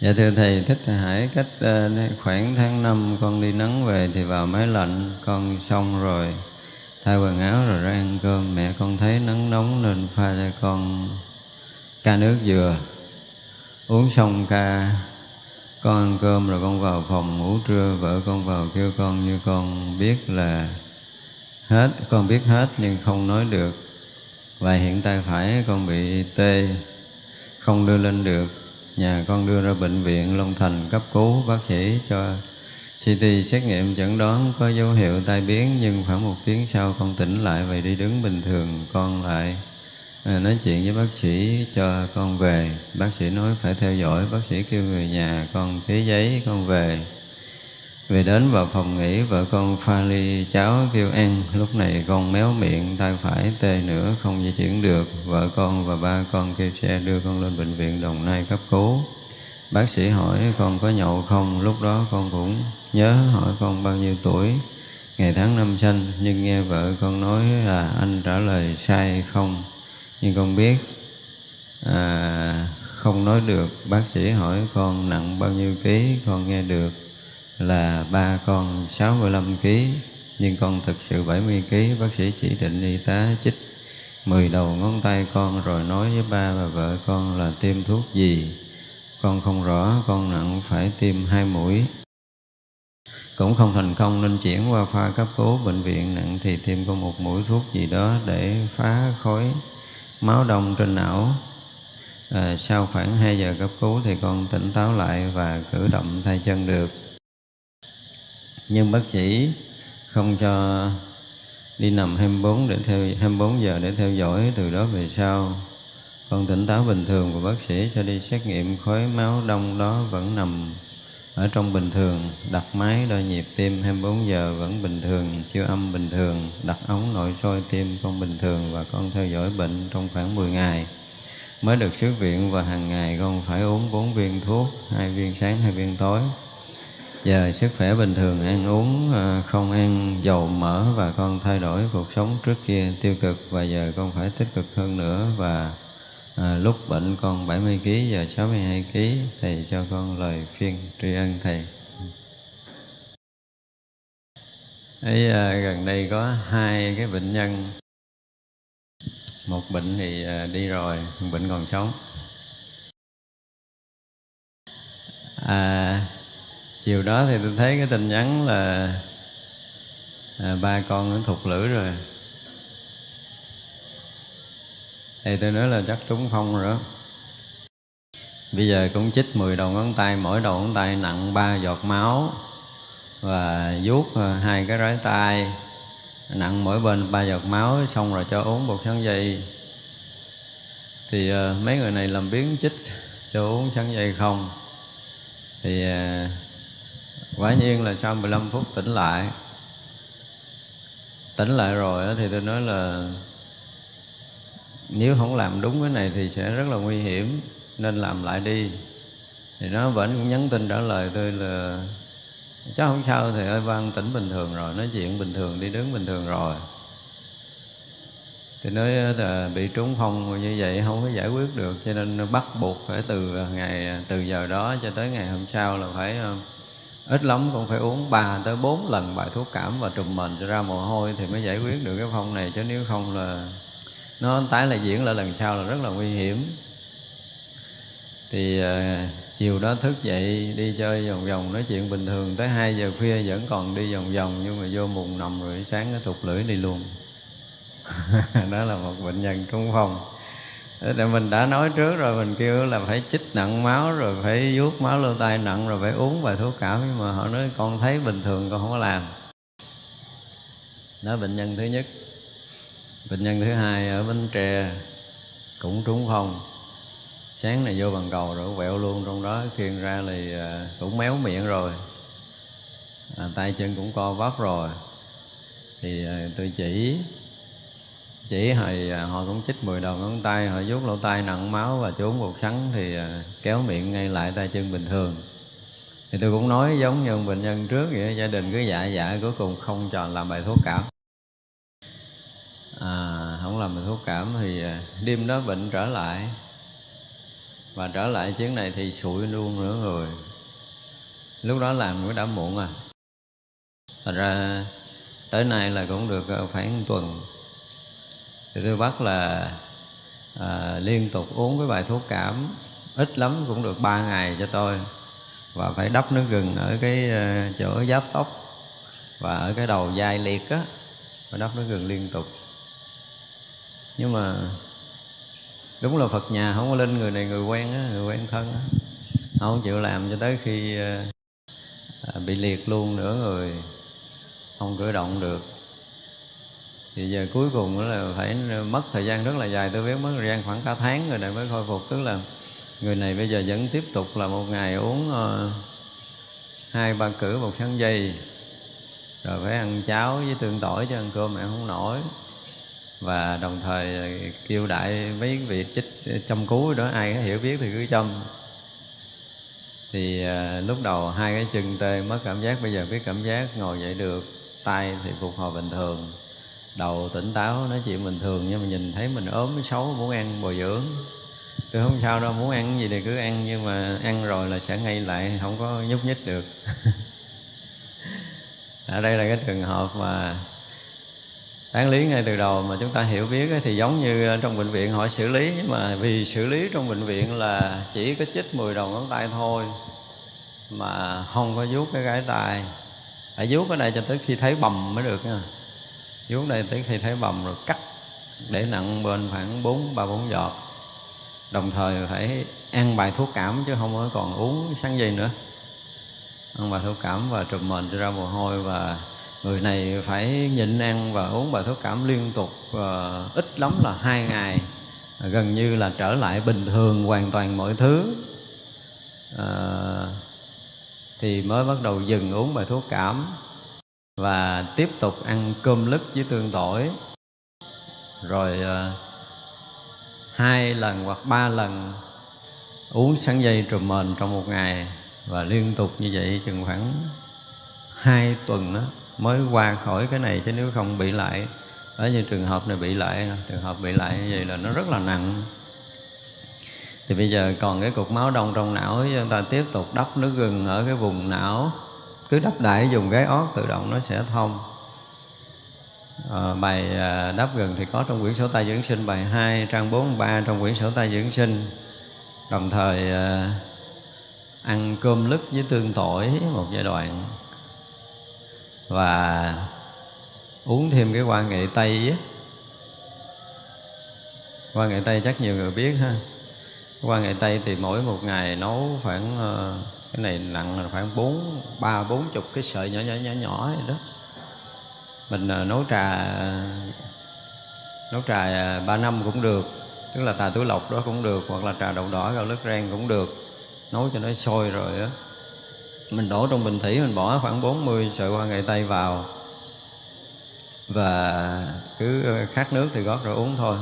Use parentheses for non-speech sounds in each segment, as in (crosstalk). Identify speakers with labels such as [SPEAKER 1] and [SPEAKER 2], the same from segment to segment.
[SPEAKER 1] Dạ thưa Thầy, Thích Hải cách ờ, khoảng tháng năm con đi nắng về thì vào máy lạnh, con xong rồi thay quần áo rồi ra ăn cơm. Mẹ con thấy nắng nóng nên pha cho con ca nước dừa. Uống xong ca, con ăn cơm rồi con vào phòng ngủ trưa, vợ con vào kêu con như con biết là hết, con biết hết nhưng không nói được. Và hiện tay phải con bị tê, không đưa lên được nhà con đưa ra bệnh viện Long Thành cấp cứu bác sĩ cho CT xét nghiệm chẩn đoán có dấu hiệu tai biến nhưng khoảng một tiếng sau con tỉnh lại và đi đứng bình thường con lại à, nói chuyện với bác sĩ cho con về. Bác sĩ nói phải theo dõi. Bác sĩ kêu người nhà con ký giấy con về về đến vào phòng nghỉ vợ con pha ly cháo kêu ăn lúc này con méo miệng tay phải tê nữa không di chuyển được. Vợ con và ba con kêu xe đưa con lên bệnh viện đồng nai cấp cứu. Bác sĩ hỏi con có nhậu không? Lúc đó con cũng nhớ hỏi con bao nhiêu tuổi? Ngày tháng năm sinh nhưng nghe vợ con nói là anh trả lời sai không? Nhưng con biết à, không nói được. Bác sĩ hỏi con nặng bao nhiêu ký? Con nghe được là ba con 65 kg nhưng con thực sự 70 kg bác sĩ chỉ định y tá chích 10 đầu ngón tay con rồi nói với ba và vợ con là tiêm thuốc gì. Con không rõ con nặng phải tiêm hai mũi. Cũng không thành công nên chuyển qua pha cấp cứu bệnh viện nặng thì tiêm con một mũi thuốc gì đó để phá khối máu đông trên não. À, sau khoảng 2 giờ cấp cứu thì con tỉnh táo lại và cử động tay chân được nhưng bác sĩ không cho đi nằm 24 để theo 24 giờ để theo dõi từ đó về sau. Con tỉnh táo bình thường và bác sĩ cho đi xét nghiệm khối máu đông đó vẫn nằm ở trong bình thường, đặt máy đo nhịp tim 24 giờ vẫn bình thường chưa âm bình thường, đặt ống nội soi tim con bình thường và con theo dõi bệnh trong khoảng 10 ngày. Mới được xuất viện và hàng ngày con phải uống 4 viên thuốc, hai viên sáng, hai viên tối giờ sức khỏe bình thường ăn uống à, không ăn dầu mỡ và con thay đổi cuộc sống trước kia tiêu cực và giờ con phải tích cực hơn nữa và à, lúc bệnh con 70 kg giờ 62 kg thầy cho con lời phiên tri ân thầy. Ấy à, gần đây có hai cái bệnh nhân. Một bệnh thì à, đi rồi một bệnh còn sống. À, chiều đó thì tôi thấy cái tin nhắn là à, ba con nó thục lưỡi rồi. Thì tôi nói là chắc trúng không rồi đó. Bây giờ cũng chích 10 đầu ngón tay mỗi đầu ngón tay nặng ba giọt máu và vuốt à, hai cái rái tay. Nặng mỗi bên ba giọt máu xong rồi cho uống bột sắn dây. Thì uh, mấy người này làm biến chích cho uống sắn dây không? Thì uh, quả nhiên là sau 15 phút tỉnh lại tỉnh lại rồi thì tôi nói là nếu không làm đúng cái này thì sẽ rất là nguy hiểm, nên làm lại đi. Thì nó vẫn cũng nhắn tin trả lời tôi là chắc không sao thì ơi, văn, tỉnh bình thường rồi, nói chuyện bình thường, đi đứng bình thường rồi. Thì nói là bị trúng phong như vậy không có giải quyết được, cho nên bắt buộc phải từ ngày, từ giờ đó cho tới ngày hôm sau là phải ờ, ít lắm cũng phải uống 3 tới 4 lần bài thuốc cảm và trùm mền cho ra mồ hôi thì mới giải quyết được cái phong này. Chứ nếu không là nó tái lại diễn lại lần sau là rất là nguy hiểm. Thì uh, chiều đó thức dậy đi chơi vòng vòng nói chuyện bình thường tới 2 giờ khuya vẫn còn đi vòng vòng nhưng mà vô mùng nằm rồi sáng nó thụt lưỡi đi luôn. (laughs) Đó là một bệnh nhân trung phong để mình đã nói trước rồi mình kêu là phải chích nặng máu rồi phải vuốt máu lô tay nặng rồi phải uống vài thuốc cảm. Nhưng mà họ nói con thấy bình thường con không có làm. Đó bệnh nhân thứ nhất. Bệnh nhân thứ hai ở bến tre cũng trúng phong. Sáng này vô bằng cầu rồi quẹo luôn trong đó khiên ra thì à, cũng méo miệng rồi. À, tay chân cũng co vấp rồi. Thì à, tôi chỉ chỉ hồi à, họ cũng chích 10 đầu ngón tay họ vuốt lỗ tai nặng máu và trốn bột sắn thì à, kéo miệng ngay lại tay chân bình thường. Thì tôi cũng nói giống như bệnh nhân trước vậy gia đình cứ dạ dạ cuối cùng không chọn làm bài thuốc cảm. À, không làm bài thuốc cảm thì à, đêm đó bệnh trở lại. Và trở lại chuyến này thì sụi luôn nữa rồi lúc đó làm cũng đã muộn à. Thật ra tới nay là cũng được khoảng một tuần thì tôi bắt là à, liên tục uống cái bài thuốc cảm ít lắm cũng được ba ngày cho tôi. Và phải đắp nước gừng ở cái ờ, chỗ giáp tóc và ở cái đầu dai liệt á phải đắp nước gừng liên tục. Nhưng mà đúng là phật nhà không có lên người này người quen á người quen thân á. Không chịu làm cho tới khi ờ, à, bị liệt luôn nữa người không cử động được thì giờ cuối cùng là phải ờ, mất thời gian rất là dài. Tôi biết mất thời gian khoảng cả tháng rồi này mới khôi phục. Tức là người này bây giờ vẫn tiếp tục là một ngày uống uh, hai ba cử một sáng dây rồi phải ăn cháo với tương tỏi cho ăn cơm mẹ không nổi. Và đồng thời kêu đại mấy vị chích ờ, châm cứu đó ai có hiểu biết thì cứ châm. Thì uh, lúc đầu hai cái chân tê mất cảm giác bây giờ biết cảm giác ngồi dậy được tay thì phục hồi bình thường đầu tỉnh táo nói chuyện bình thường nhưng mà nhìn thấy mình ốm xấu, muốn ăn bồi dưỡng. Tôi không sao đâu, muốn ăn gì thì cứ ăn, nhưng mà ăn rồi là sẽ ngay lại, không có nhúc nhích được. (laughs) Ở đây là cái trường hợp mà đáng lý ngay từ đầu mà chúng ta hiểu biết thì giống như trong bệnh viện hỏi xử lý, nhưng mà vì xử lý trong bệnh viện là chỉ có chích 10 đầu ngón tay thôi mà không có vuốt cái gái tay phải vuốt ở đây cho tới khi thấy bầm mới được nha vuốt đây tới khi thấy bầm rồi cắt để nặng bên khoảng bốn ba bốn giọt. Đồng thời phải ăn bài thuốc cảm chứ không có còn uống sáng dây nữa. Ăn bài thuốc cảm và trùm mền cho ra mồ hôi và người này phải nhịn ăn và uống bài thuốc cảm liên tục và ít lắm là hai ngày. Gần như là trở lại bình thường hoàn toàn mọi thứ. À, thì mới bắt đầu dừng uống bài thuốc cảm và tiếp tục ăn cơm lứt với tương tỏi. Rồi ờ, hai lần hoặc ba lần uống sáng dây trùm mền trong một ngày. Và liên tục như vậy chừng khoảng hai tuần đó, mới qua khỏi cái này chứ nếu không bị lại. Ở như trường hợp này bị lại trường hợp bị lại như vậy là nó rất là nặng. Thì bây giờ còn cái cục máu đông trong não chúng ta tiếp tục đắp nước gừng ở cái vùng não cứ đắp đại dùng gáy ót tự động nó sẽ thông. À, bài à, đáp gần thì có trong quyển sổ tay dưỡng sinh bài 2 trang 43 trong quyển sổ tay dưỡng sinh. Đồng thời à, ăn cơm lứt với tương tỏi một giai đoạn. Và uống thêm cái quan nghệ tây á. Nghệ tây chắc nhiều người biết ha. Quan nghệ tây thì mỗi một ngày nấu khoảng cái này nặng là khoảng bốn ba bốn chục cái sợi nhỏ nhỏ nhỏ nhỏ vậy đó. Mình à, nấu trà nấu trà à, ba năm cũng được tức là trà túi lọc đó cũng được hoặc là trà đậu đỏ gạo lứt rang cũng được. Nấu cho nó sôi rồi á. Mình đổ trong bình thủy mình bỏ khoảng 40 sợi hoa nghệ tây vào. Và cứ à, khát nước thì gót rồi uống thôi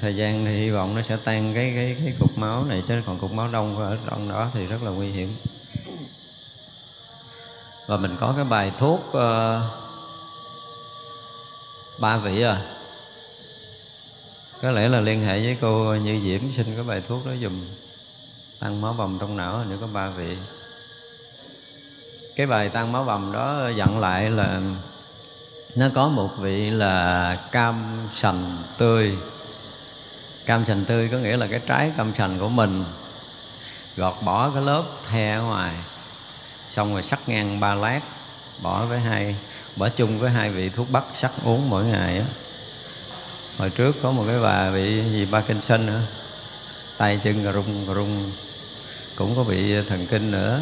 [SPEAKER 1] thời gian thì hy vọng nó sẽ tan cái cái cái cục máu này chứ còn cục máu đông ở trong đó thì rất là nguy hiểm. Và mình có cái bài thuốc uh, ba vị à. Có lẽ là liên hệ với cô Như Diễm xin cái bài thuốc đó dùm tăng máu bầm trong não nữa có ba vị. Cái bài tăng máu bầm đó dặn lại là nó có một vị là cam sành tươi cam sành tươi có nghĩa là cái trái cam sành của mình. Gọt bỏ cái lớp the ở ngoài xong rồi sắc ngang ba lát bỏ với hai bỏ chung với hai vị thuốc bắc sắc uống mỗi ngày á. Hồi trước có một cái bà bị gì Parkinson nữa tay chân rung rung cũng có bị thần kinh nữa.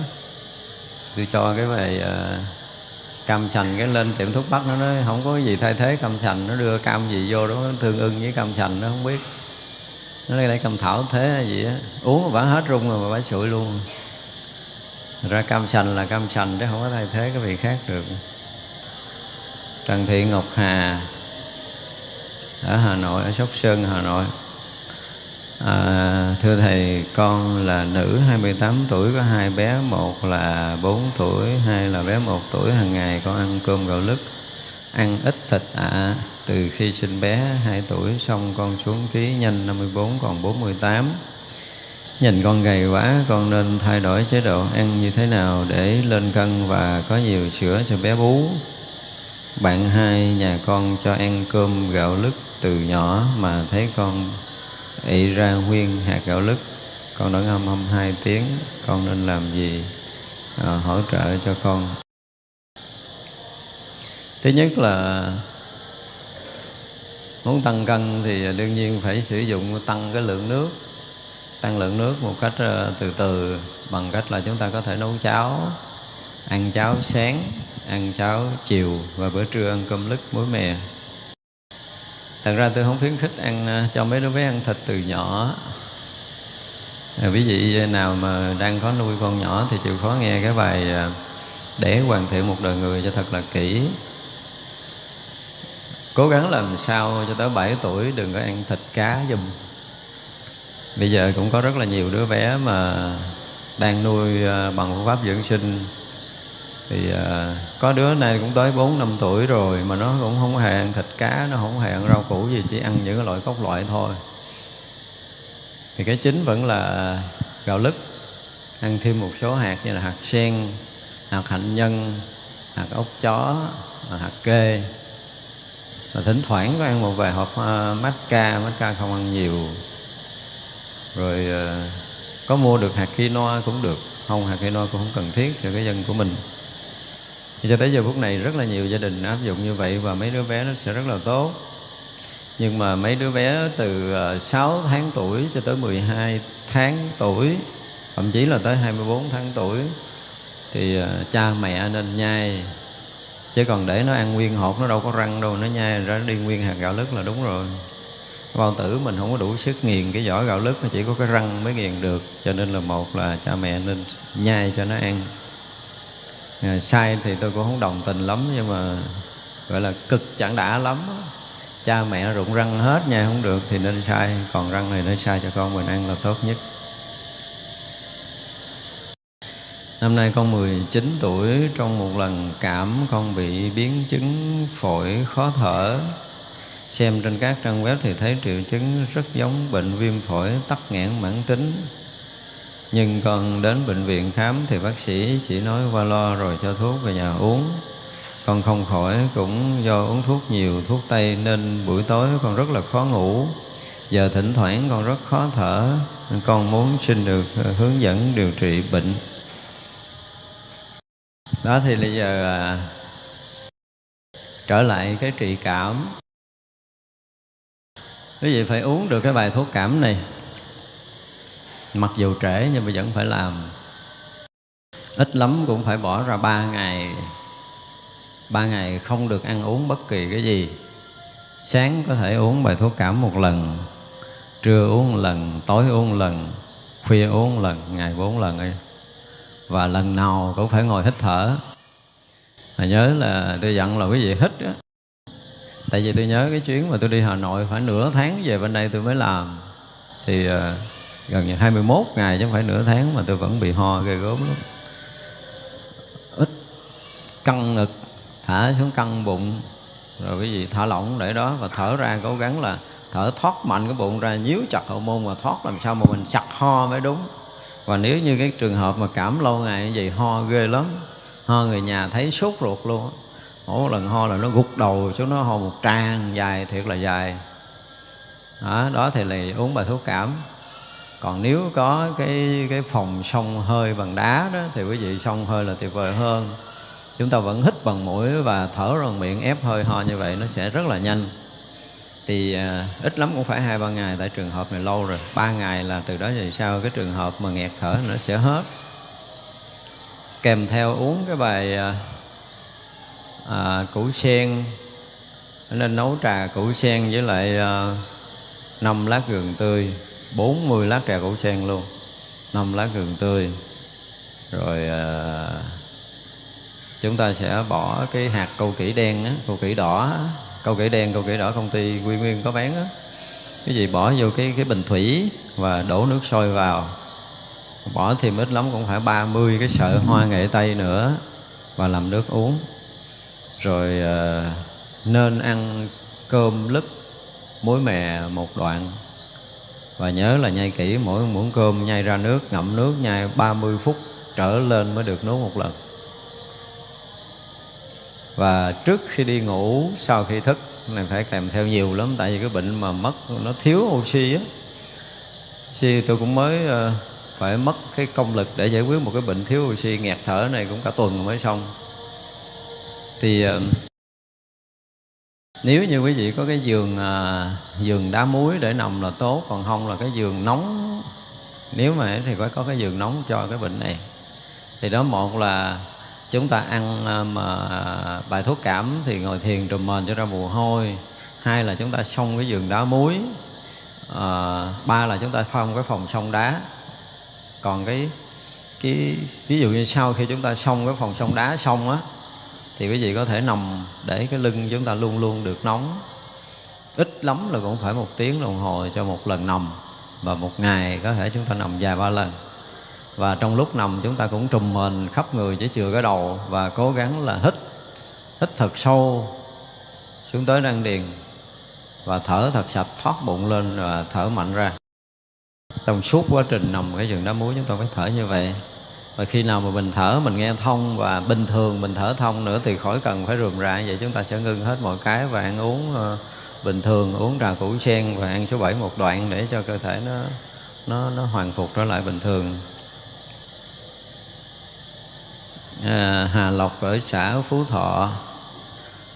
[SPEAKER 1] Tôi cho cái bài uh, cam sành cái lên tiệm thuốc bắc nó nói không có gì thay thế cam sành nó đưa cam gì vô đó tương ưng với cam sành nó không biết nó lấy cam thảo thế hay gì á. Uống mà bả hết rung rồi mà bả sụi luôn. Ra cam sành là cam sành chứ không có thay thế cái vị khác được. Trần Thị Ngọc Hà ở Hà Nội ở Sóc Sơn Hà Nội. À, thưa thầy con là nữ 28 tuổi có hai bé một là 4 tuổi hai là bé một tuổi. Hàng ngày con ăn cơm gạo lứt ăn ít thịt ạ. à từ khi sinh bé 2 tuổi xong con xuống ký nhanh 54 còn 48 nhìn con gầy quá con nên thay đổi chế độ ăn như thế nào để lên cân và có nhiều sữa cho bé bú. Bạn hai nhà con cho ăn cơm gạo lứt từ nhỏ mà thấy con ị ra nguyên hạt gạo lứt. Con đã ngâm hâm hai tiếng con nên làm gì? À, hỗ trợ cho con. Thứ nhất là muốn tăng cân thì đương nhiên phải sử dụng tăng cái lượng nước tăng lượng nước một cách ờ, từ từ bằng cách là chúng ta có thể nấu cháo ăn cháo sáng ăn cháo chiều và bữa trưa ăn cơm lứt muối mè. Thật ra tôi không khuyến khích ăn ờ, cho mấy đứa bé ăn thịt từ nhỏ. À, ví dụ nào mà đang có nuôi con nhỏ thì chịu khó nghe cái bài để hoàn thiện một đời người cho thật là kỹ cố gắng làm sao cho tới 7 tuổi đừng có ăn thịt cá dùm bây giờ cũng có rất là nhiều đứa bé mà đang nuôi ờ, bằng phương pháp dưỡng sinh. Thì ờ, có đứa này cũng tới 4 năm tuổi rồi mà nó cũng không hề ăn thịt cá, nó không hề ăn rau củ gì, chỉ ăn những cái loại cốc loại thôi. Thì cái chính vẫn là gạo lứt, ăn thêm một số hạt như là hạt sen, hạt hạnh nhân, hạt ốc chó, hạt kê và thỉnh thoảng có ăn một vài hộp ờ, uh, mát ca mát ca không ăn nhiều. Rồi ờ, có mua được hạt quinoa cũng được không hạt quinoa cũng không cần thiết cho cái dân của mình. Thì cho tới giờ phút này rất là nhiều gia đình áp dụng như vậy và mấy đứa bé nó sẽ rất là tốt. Nhưng mà mấy đứa bé từ ờ, 6 tháng tuổi cho tới 12 tháng tuổi thậm chí là tới 24 tháng tuổi thì cha mẹ nên nhai chứ còn để nó ăn nguyên hột nó đâu có răng đâu nó nhai ra đi nguyên hạt gạo lứt là đúng rồi. Bao tử mình không có đủ sức nghiền cái vỏ gạo lứt nó chỉ có cái răng mới nghiền được. Cho nên là một là cha mẹ nên nhai cho nó ăn. À, sai thì tôi cũng không đồng tình lắm nhưng mà gọi là cực chẳng đã lắm cha mẹ rụng răng hết nha không được thì nên sai còn răng này nên sai cho con mình ăn là tốt nhất. Năm nay con 19 tuổi, trong một lần cảm con bị biến chứng phổi khó thở. Xem trên các trang web thì thấy triệu chứng rất giống bệnh viêm phổi tắc nghẽn mãn tính. Nhưng con đến bệnh viện khám thì bác sĩ chỉ nói qua lo rồi cho thuốc về nhà uống. Con không khỏi cũng do uống thuốc nhiều, thuốc tây nên buổi tối con rất là khó ngủ. Giờ thỉnh thoảng con rất khó thở, con muốn xin được hướng dẫn điều trị bệnh đó thì bây giờ à, trở lại cái trị cảm. Quý vị phải uống được cái bài thuốc cảm này. Mặc dù trễ nhưng mà vẫn phải làm. Ít lắm cũng phải bỏ ra ba ngày. Ba ngày không được ăn uống bất kỳ cái gì. Sáng có thể uống bài thuốc cảm một lần trưa uống một lần tối uống một lần khuya uống một lần ngày bốn lần ấy và lần nào cũng phải ngồi hít thở. Mà nhớ là tôi dặn là quý vị hít á. Tại vì tôi nhớ cái chuyến mà tôi đi Hà Nội phải nửa tháng về bên đây tôi mới làm. Thì uh, gần như 21 ngày chứ không phải nửa tháng mà tôi vẫn bị ho ghê gớm lắm. Ít căng ngực thả xuống căng bụng. Rồi cái gì thả lỏng để đó và thở ra cố gắng là thở thoát mạnh cái bụng ra nhíu chặt hậu môn và thoát làm sao mà mình sặc ho mới đúng và nếu như cái trường hợp mà cảm lâu ngày như vậy ho ghê lắm ho người nhà thấy sốt ruột luôn mỗi lần ho là nó gục đầu xuống nó ho một trang dài thiệt là dài. Đó, đó thì là uống bài thuốc cảm. Còn nếu có cái cái phòng sông hơi bằng đá đó thì quý vị sông hơi là tuyệt vời hơn. Chúng ta vẫn hít bằng mũi và thở bằng miệng ép hơi ho như vậy nó sẽ rất là nhanh thì à, ít lắm cũng phải hai ba ngày tại trường hợp này lâu rồi. Ba ngày là từ đó về sau cái trường hợp mà nghẹt thở nó sẽ hết. Kèm theo uống cái bài à, à, củ sen nên nấu trà củ sen với lại à, 5 lát gừng tươi 40 lát trà củ sen luôn. 5 lát gừng tươi. Rồi à, chúng ta sẽ bỏ cái hạt câu kỷ đen á, câu kỷ đỏ câu kỹ đen câu kỹ đỏ công ty quy nguyên có bán á. Cái gì? Bỏ vô cái cái bình thủy và đổ nước sôi vào. Bỏ thêm ít lắm cũng phải 30 cái sợi hoa nghệ tây nữa và làm nước uống. Rồi uh, nên ăn cơm lứt muối mè một đoạn. Và nhớ là nhai kỹ mỗi muỗng cơm nhai ra nước ngậm nước nhai 30 phút trở lên mới được nấu một lần và trước khi đi ngủ sau khi thức này phải kèm theo nhiều lắm tại vì cái bệnh mà mất nó thiếu oxy á. Oxy tôi cũng mới ờ, phải mất cái công lực để giải quyết một cái bệnh thiếu oxy nghẹt thở này cũng cả tuần mới xong. Thì ờ, nếu như quý vị có cái giường à, giường đá muối để nằm là tốt còn không là cái giường nóng nếu mà thì phải có cái giường nóng cho cái bệnh này. Thì đó một là chúng ta ăn ờ, mà bài thuốc cảm thì ngồi thiền trùm mền cho ra mồ hôi. Hai là chúng ta xông cái giường đá muối. À, ba là chúng ta phong cái phòng sông đá. Còn cái cái ví dụ như sau khi chúng ta xong cái phòng sông đá xong á thì quý vị có thể nằm để cái lưng chúng ta luôn luôn được nóng. Ít lắm là cũng phải một tiếng đồng hồ cho một lần nằm và một ngày có thể chúng ta nằm vài ba lần và trong lúc nằm chúng ta cũng trùm mền khắp người chỉ chừa cái đầu và cố gắng là hít hít thật sâu xuống tới răng điền và thở thật sạch thoát bụng lên và thở mạnh ra. Trong suốt quá trình nằm cái giường đá muối chúng ta phải thở như vậy. Và khi nào mà mình thở mình nghe thông và bình thường mình thở thông nữa thì khỏi cần phải rườm rà vậy. Chúng ta sẽ ngưng hết mọi cái và ăn uống uh, bình thường uống trà củ sen và ăn số 7 một đoạn để cho cơ thể nó nó nó hoàn phục trở lại bình thường à, Hà Lộc ở xã Phú Thọ.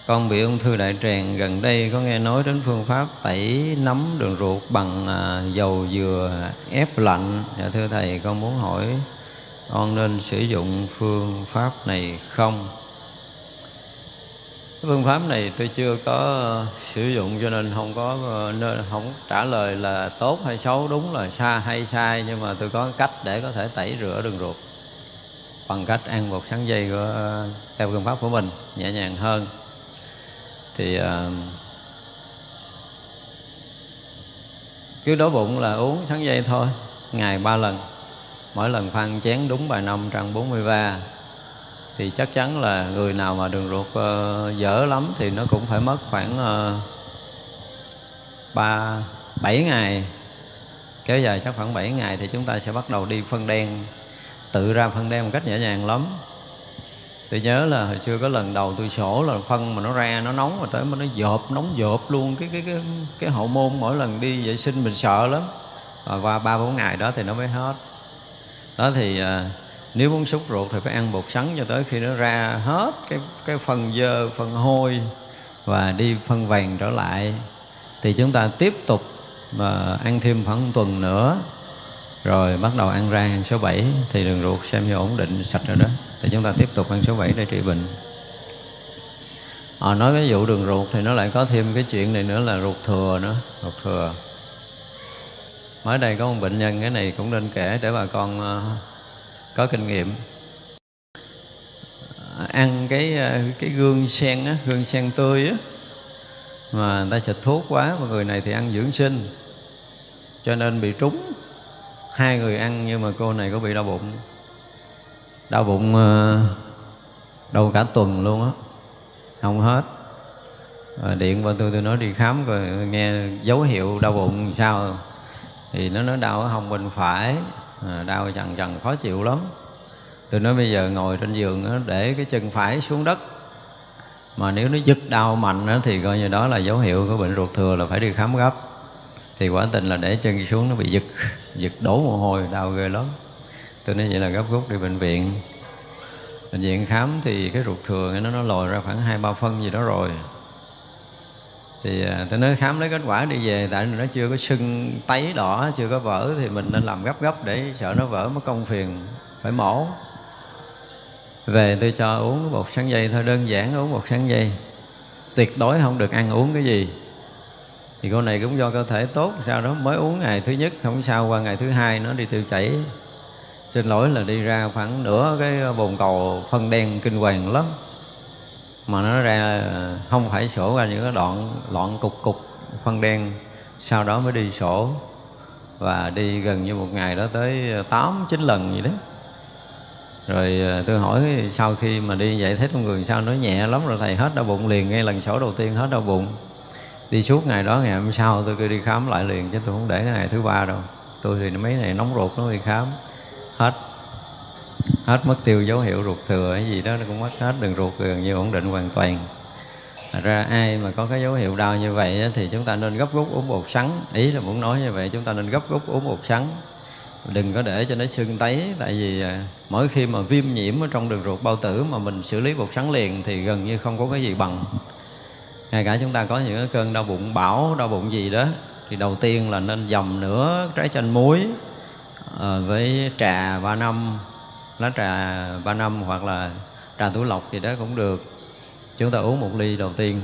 [SPEAKER 1] Con bị ung thư đại tràng gần đây có nghe nói đến phương pháp tẩy nấm đường ruột bằng à, dầu dừa ép lạnh. Dạ thưa thầy con muốn hỏi con nên sử dụng phương pháp này không? Phương pháp này tôi chưa có sử dụng cho nên không có ờ, nên không trả lời là tốt hay xấu. Đúng là xa hay sai nhưng mà tôi có cách để có thể tẩy rửa đường ruột bằng cách ăn bột sắn dây của theo phương pháp của mình nhẹ nhàng hơn. Thì uh, cứ đói bụng là uống sắn dây thôi ngày ba lần. Mỗi lần phan chén đúng bài năm trăm bốn mươi ba thì chắc chắn là người nào mà đường ruột uh, dở lắm thì nó cũng phải mất khoảng ờ, ba uh, bảy ngày. Kéo dài chắc khoảng 7 ngày thì chúng ta sẽ bắt đầu đi phân đen tự ra phân đen một cách nhẹ nhàng lắm. Tôi nhớ là hồi xưa có lần đầu tôi sổ là phân mà nó ra nó nóng mà tới mà nó dộp nóng dộp luôn. Cái cái cái cái hậu môn mỗi lần đi vệ sinh mình sợ lắm. Và qua ba bốn ngày đó thì nó mới hết. Đó thì à, nếu muốn xúc ruột thì phải ăn bột sắn cho tới khi nó ra hết cái cái phần dơ phần hôi và đi phân vàng trở lại. Thì chúng ta tiếp tục mà ăn thêm khoảng một tuần nữa rồi bắt đầu ăn rang số 7 thì đường ruột xem như ổn định sạch rồi đó. Thì chúng ta tiếp tục ăn số 7 để trị bệnh. À, nói ví dụ đường ruột thì nó lại có thêm cái chuyện này nữa là ruột thừa nữa ruột thừa. Mới đây có một bệnh nhân cái này cũng nên kể để bà con uh, có kinh nghiệm. À, ăn cái ờ, cái gương sen á gương sen tươi á mà người ta xịt thuốc quá mà người này thì ăn dưỡng sinh cho nên bị trúng hai người ăn nhưng mà cô này có bị đau bụng. Đau bụng ờ, đau cả tuần luôn á. Không hết. À, điện qua tôi tôi nói đi khám rồi nghe dấu hiệu đau bụng sao. Thì nó nói đau ở hông bên phải. À, đau chằn chằn khó chịu lắm. Tôi nói bây giờ ngồi trên giường đó, để cái chân phải xuống đất. Mà nếu nó giật đau mạnh đó, thì coi như đó là dấu hiệu của bệnh ruột thừa là phải đi khám gấp thì quả tình là để chân xuống nó bị giật giật đổ mồ hôi, đau ghê lắm. Tôi nói vậy là gấp rút đi bệnh viện. Bệnh viện khám thì cái ruột thừa nó nó lồi ra khoảng hai ba phân gì đó rồi. Thì à, tôi nói khám lấy kết quả đi về, tại nó chưa có sưng tấy đỏ, chưa có vỡ, thì mình nên làm gấp gấp để sợ nó vỡ mất công phiền, phải mổ. Về tôi cho uống bột sáng dây, thôi đơn giản uống bột sáng dây. Tuyệt đối không được ăn uống cái gì thì con này cũng do cơ thể tốt sau đó, mới uống ngày thứ nhất, không sao, qua ngày thứ hai nó đi tiêu chảy. Xin lỗi là đi ra khoảng nửa cái bồn cầu phân đen kinh hoàng lắm. Mà nó ra không phải sổ, ra những cái đoạn, loạn cục cục phân đen, sau đó mới đi sổ. Và đi gần như một ngày đó tới tám, chín lần gì đó. Rồi à, tôi hỏi sau khi mà đi vậy thấy trong người sao, nó nhẹ lắm rồi, thầy hết đau bụng liền, ngay lần sổ đầu tiên hết đau bụng đi suốt ngày đó, ngày hôm sau tôi cứ đi khám lại liền, chứ tôi không để ngày thứ ba đâu. Tôi thì mấy này nóng ruột nó đi khám. Hết. Hết mất tiêu dấu hiệu ruột thừa cái gì đó, nó cũng mất hết đường ruột, gần như ổn định hoàn toàn. Thật ra ai mà có cái dấu hiệu đau như vậy thì chúng ta nên gấp rút uống bột sắn. Ý là muốn nói như vậy, chúng ta nên gấp rút uống bột sắn. Đừng có để cho nó sưng tấy, tại vì à, mỗi khi mà viêm nhiễm ở trong đường ruột bao tử mà mình xử lý bột sắn liền thì gần như không có cái gì bằng ngay cả chúng ta có những cơn đau bụng bão đau bụng gì đó thì đầu tiên là nên dầm nửa trái chanh muối à, với trà ba năm lá trà ba năm hoặc là trà túi lọc gì đó cũng được. Chúng ta uống một ly đầu tiên.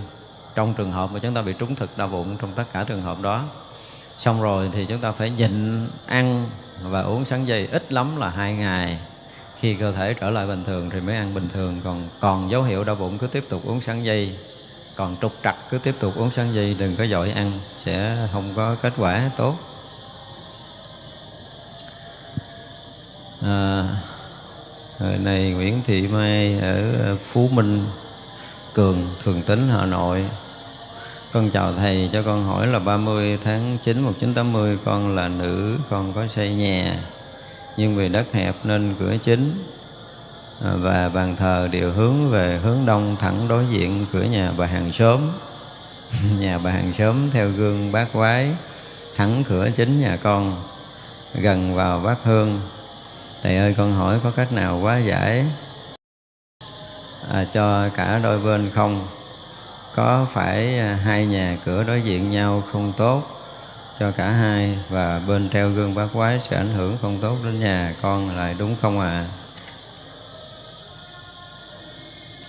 [SPEAKER 1] Trong trường hợp mà chúng ta bị trúng thực đau bụng trong tất cả trường hợp đó. Xong rồi thì chúng ta phải nhịn ăn và uống sáng dây ít lắm là hai ngày. Khi cơ thể trở lại bình thường thì mới ăn bình thường còn còn dấu hiệu đau bụng cứ tiếp tục uống sáng dây còn trục trặc cứ tiếp tục uống sáng dây đừng có dội ăn sẽ không có kết quả tốt. À, Hồi này Nguyễn Thị Mai ở Phú Minh Cường, Thường Tín, Hà Nội. Con chào Thầy, cho con hỏi là 30 tháng 9 1980 Con là nữ, con có xây nhà Nhưng vì đất hẹp nên cửa chính. Và bàn thờ đều hướng về hướng đông thẳng đối diện cửa nhà bà hàng xóm. (laughs) Nhà bà hàng xóm theo gương bát quái Thẳng cửa chính nhà con Gần vào bát hương. Thầy ơi con hỏi có cách nào quá giải à, cho cả đôi bên không? Có phải à, hai nhà cửa đối diện nhau không tốt cho cả hai và bên treo gương bát quái sẽ ảnh hưởng không tốt đến nhà con lại đúng không ạ? à?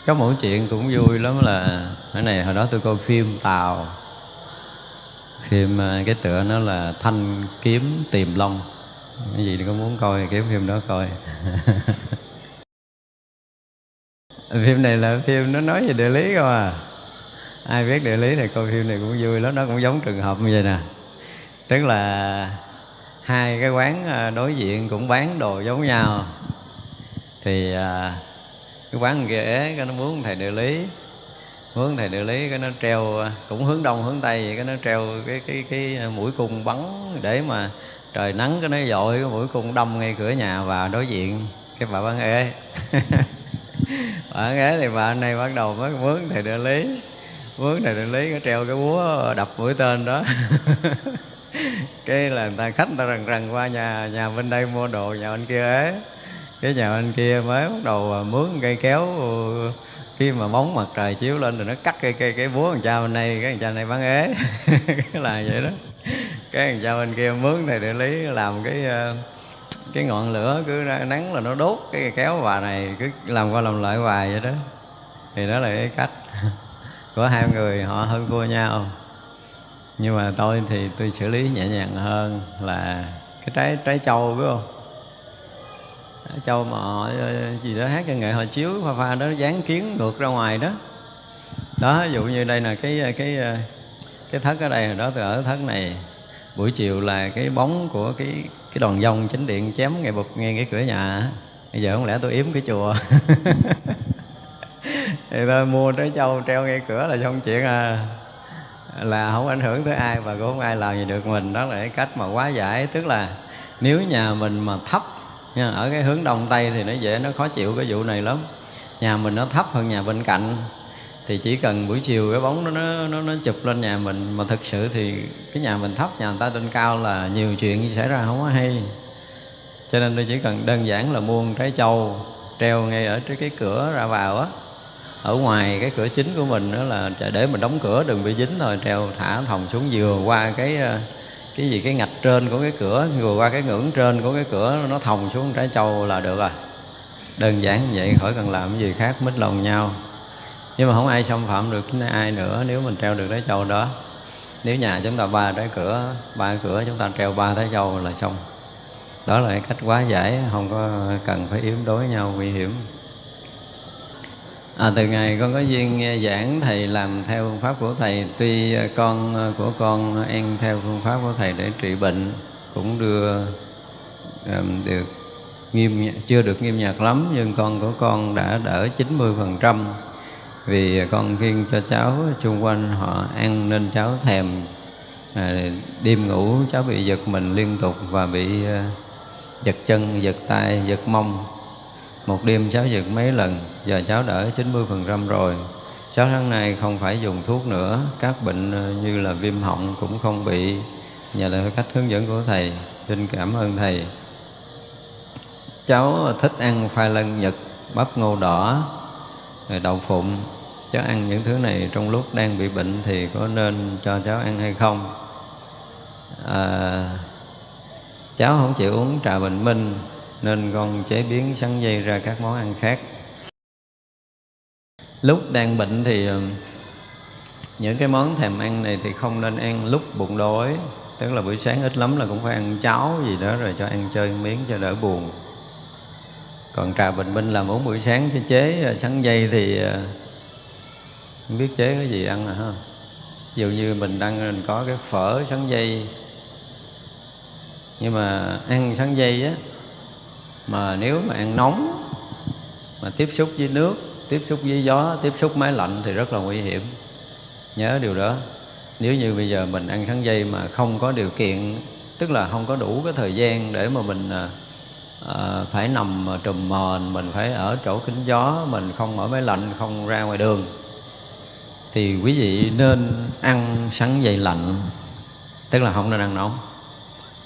[SPEAKER 1] Có một chuyện cũng vui lắm là cái này hồi đó tôi coi phim tàu. Phim à, cái tựa nó là thanh kiếm tìm long. Cái gì có muốn coi thì kiếm phim đó coi. (laughs) Phim này là phim nó nói về địa lý không à? Ai biết địa lý này coi phim này cũng vui lắm, nó cũng giống trường hợp như vậy nè. Tức là hai cái quán à, đối diện cũng bán đồ giống nhau. Thì à, cái quán ghế cái nó muốn thầy địa lý. Muốn thầy địa lý, cái nó treo, cũng hướng đông, hướng tây vậy, cái nó treo cái cái cái mũi cung bắn để mà trời nắng, cái nó dội, cái mũi cung đâm ngay cửa nhà và đối diện cái bà bán ế. (laughs) Bà bán ế thì bà này bắt đầu mới muốn thầy địa lý. Muốn thầy địa lý, cái treo cái búa đập mũi tên đó. (laughs) Cái là người ta khách, người ta rần rần qua nhà nhà bên đây mua đồ, nhà bên kia ế cái nhà bên kia mới bắt đầu à, mướn cây kéo ừ, khi mà bóng mặt trời chiếu lên rồi nó cắt cây cây cái búa thằng cha bên đây, cái thằng cha này bán ế. (laughs) Cái là vậy đó. Cái thằng cha bên kia mướn thầy địa lý làm cái à, cái ngọn lửa cứ nắng là nó đốt cái kéo bà này, cứ làm qua làm lại hoài vậy đó. Thì đó là cái cách (laughs) của hai người, họ hơn thua nhau. Nhưng mà tôi thì tôi xử lý nhẹ nhàng hơn là cái trái trái châu biết không? Châu mà họ ờ, gì đó, hát cho nghệ họ chiếu, pha pha đó dán kiến ngược ra ngoài đó. Đó, ví dụ như đây là cái ờ, cái ờ, cái thất ở đây hồi đó tôi ở thất này, buổi chiều là cái bóng của cái cái đoàn dông chánh điện chém ngay bụt ngay cái cửa nhà. Bây giờ không lẽ tôi yếm cái chùa? (laughs) Thì tôi mua trái châu treo ngay cửa là xong chuyện à. Là không ảnh hưởng tới ai và cũng không ai làm gì được mình. Đó là cái cách mà quá giải. Tức là nếu nhà mình mà thấp nha ở cái hướng đông tây thì nó dễ nó khó chịu cái vụ này lắm. Nhà mình nó thấp hơn nhà bên cạnh thì chỉ cần buổi chiều cái bóng nó nó nó, nó chụp lên nhà mình. Mà thực sự thì cái nhà mình thấp nhà người ta trên cao là nhiều chuyện xảy ra không có hay. Cho nên tôi chỉ cần đơn giản là mua trái châu treo ngay ở trước cái cửa ra vào á. Ở ngoài cái cửa chính của mình đó là để mình đóng cửa đừng bị dính thôi treo thả thòng xuống vừa qua cái ờ, cái gì, cái ngạch trên của cái cửa vừa qua cái ngưỡng trên của cái cửa, nó thòng xuống trái châu là được rồi đơn giản như vậy, khỏi cần làm cái gì khác, mít lòng nhau. Nhưng mà không ai xâm phạm được ai nữa nếu mình treo được trái châu đó. Nếu nhà chúng ta ba trái cửa, ba cửa chúng ta treo ba trái châu là xong. Đó là cái cách quá giải, không có cần phải yếu đối nhau, nguy hiểm. À, từ ngày con có duyên nghe giảng thầy làm theo phương pháp của thầy. Tuy à, con à, của con ăn theo phương pháp của thầy để trị bệnh cũng đưa um, được nghiêm chưa được nghiêm nhạc lắm nhưng con của con đã đỡ 90 phần trăm. Vì con khiêng cho cháu chung quanh họ ăn nên cháu thèm à, đêm ngủ cháu bị giật mình liên tục và bị uh, giật chân giật tay giật mông một đêm cháu giật mấy lần giờ cháu đỡ 90% rồi. Cháu tháng nay không phải dùng thuốc nữa các bệnh ờ, như là viêm họng cũng không bị. Nhờ là cách hướng dẫn của thầy xin cảm ơn thầy. Cháu thích ăn khoai lân nhật bắp ngô đỏ rồi đậu phụng. Cháu ăn những thứ này trong lúc đang bị bệnh thì có nên cho cháu ăn hay không? À, cháu không chịu uống trà bình minh nên con chế biến sắn dây ra các món ăn khác. Lúc đang bệnh thì ờ, những cái món thèm ăn này thì không nên ăn lúc bụng đói, tức là buổi sáng ít lắm là cũng phải ăn cháo gì đó rồi cho ăn chơi miếng cho đỡ buồn. Còn trà bình minh làm uống buổi sáng cái chế ờ, sắn dây thì ờ, không biết chế cái gì ăn à ha. Dụ như mình đang, mình có cái phở sắn dây, nhưng mà ăn sắn dây á mà nếu mà ăn nóng mà tiếp xúc với nước tiếp xúc với gió tiếp xúc máy lạnh thì rất là nguy hiểm. Nhớ điều đó. Nếu như bây giờ mình ăn kháng dây mà không có điều kiện tức là không có đủ cái thời gian để mà mình à, à phải nằm trùm mền mình phải ở chỗ kính gió mình không ở máy lạnh không ra ngoài đường thì quý vị nên ăn sắn dây lạnh. Tức là không nên ăn nóng.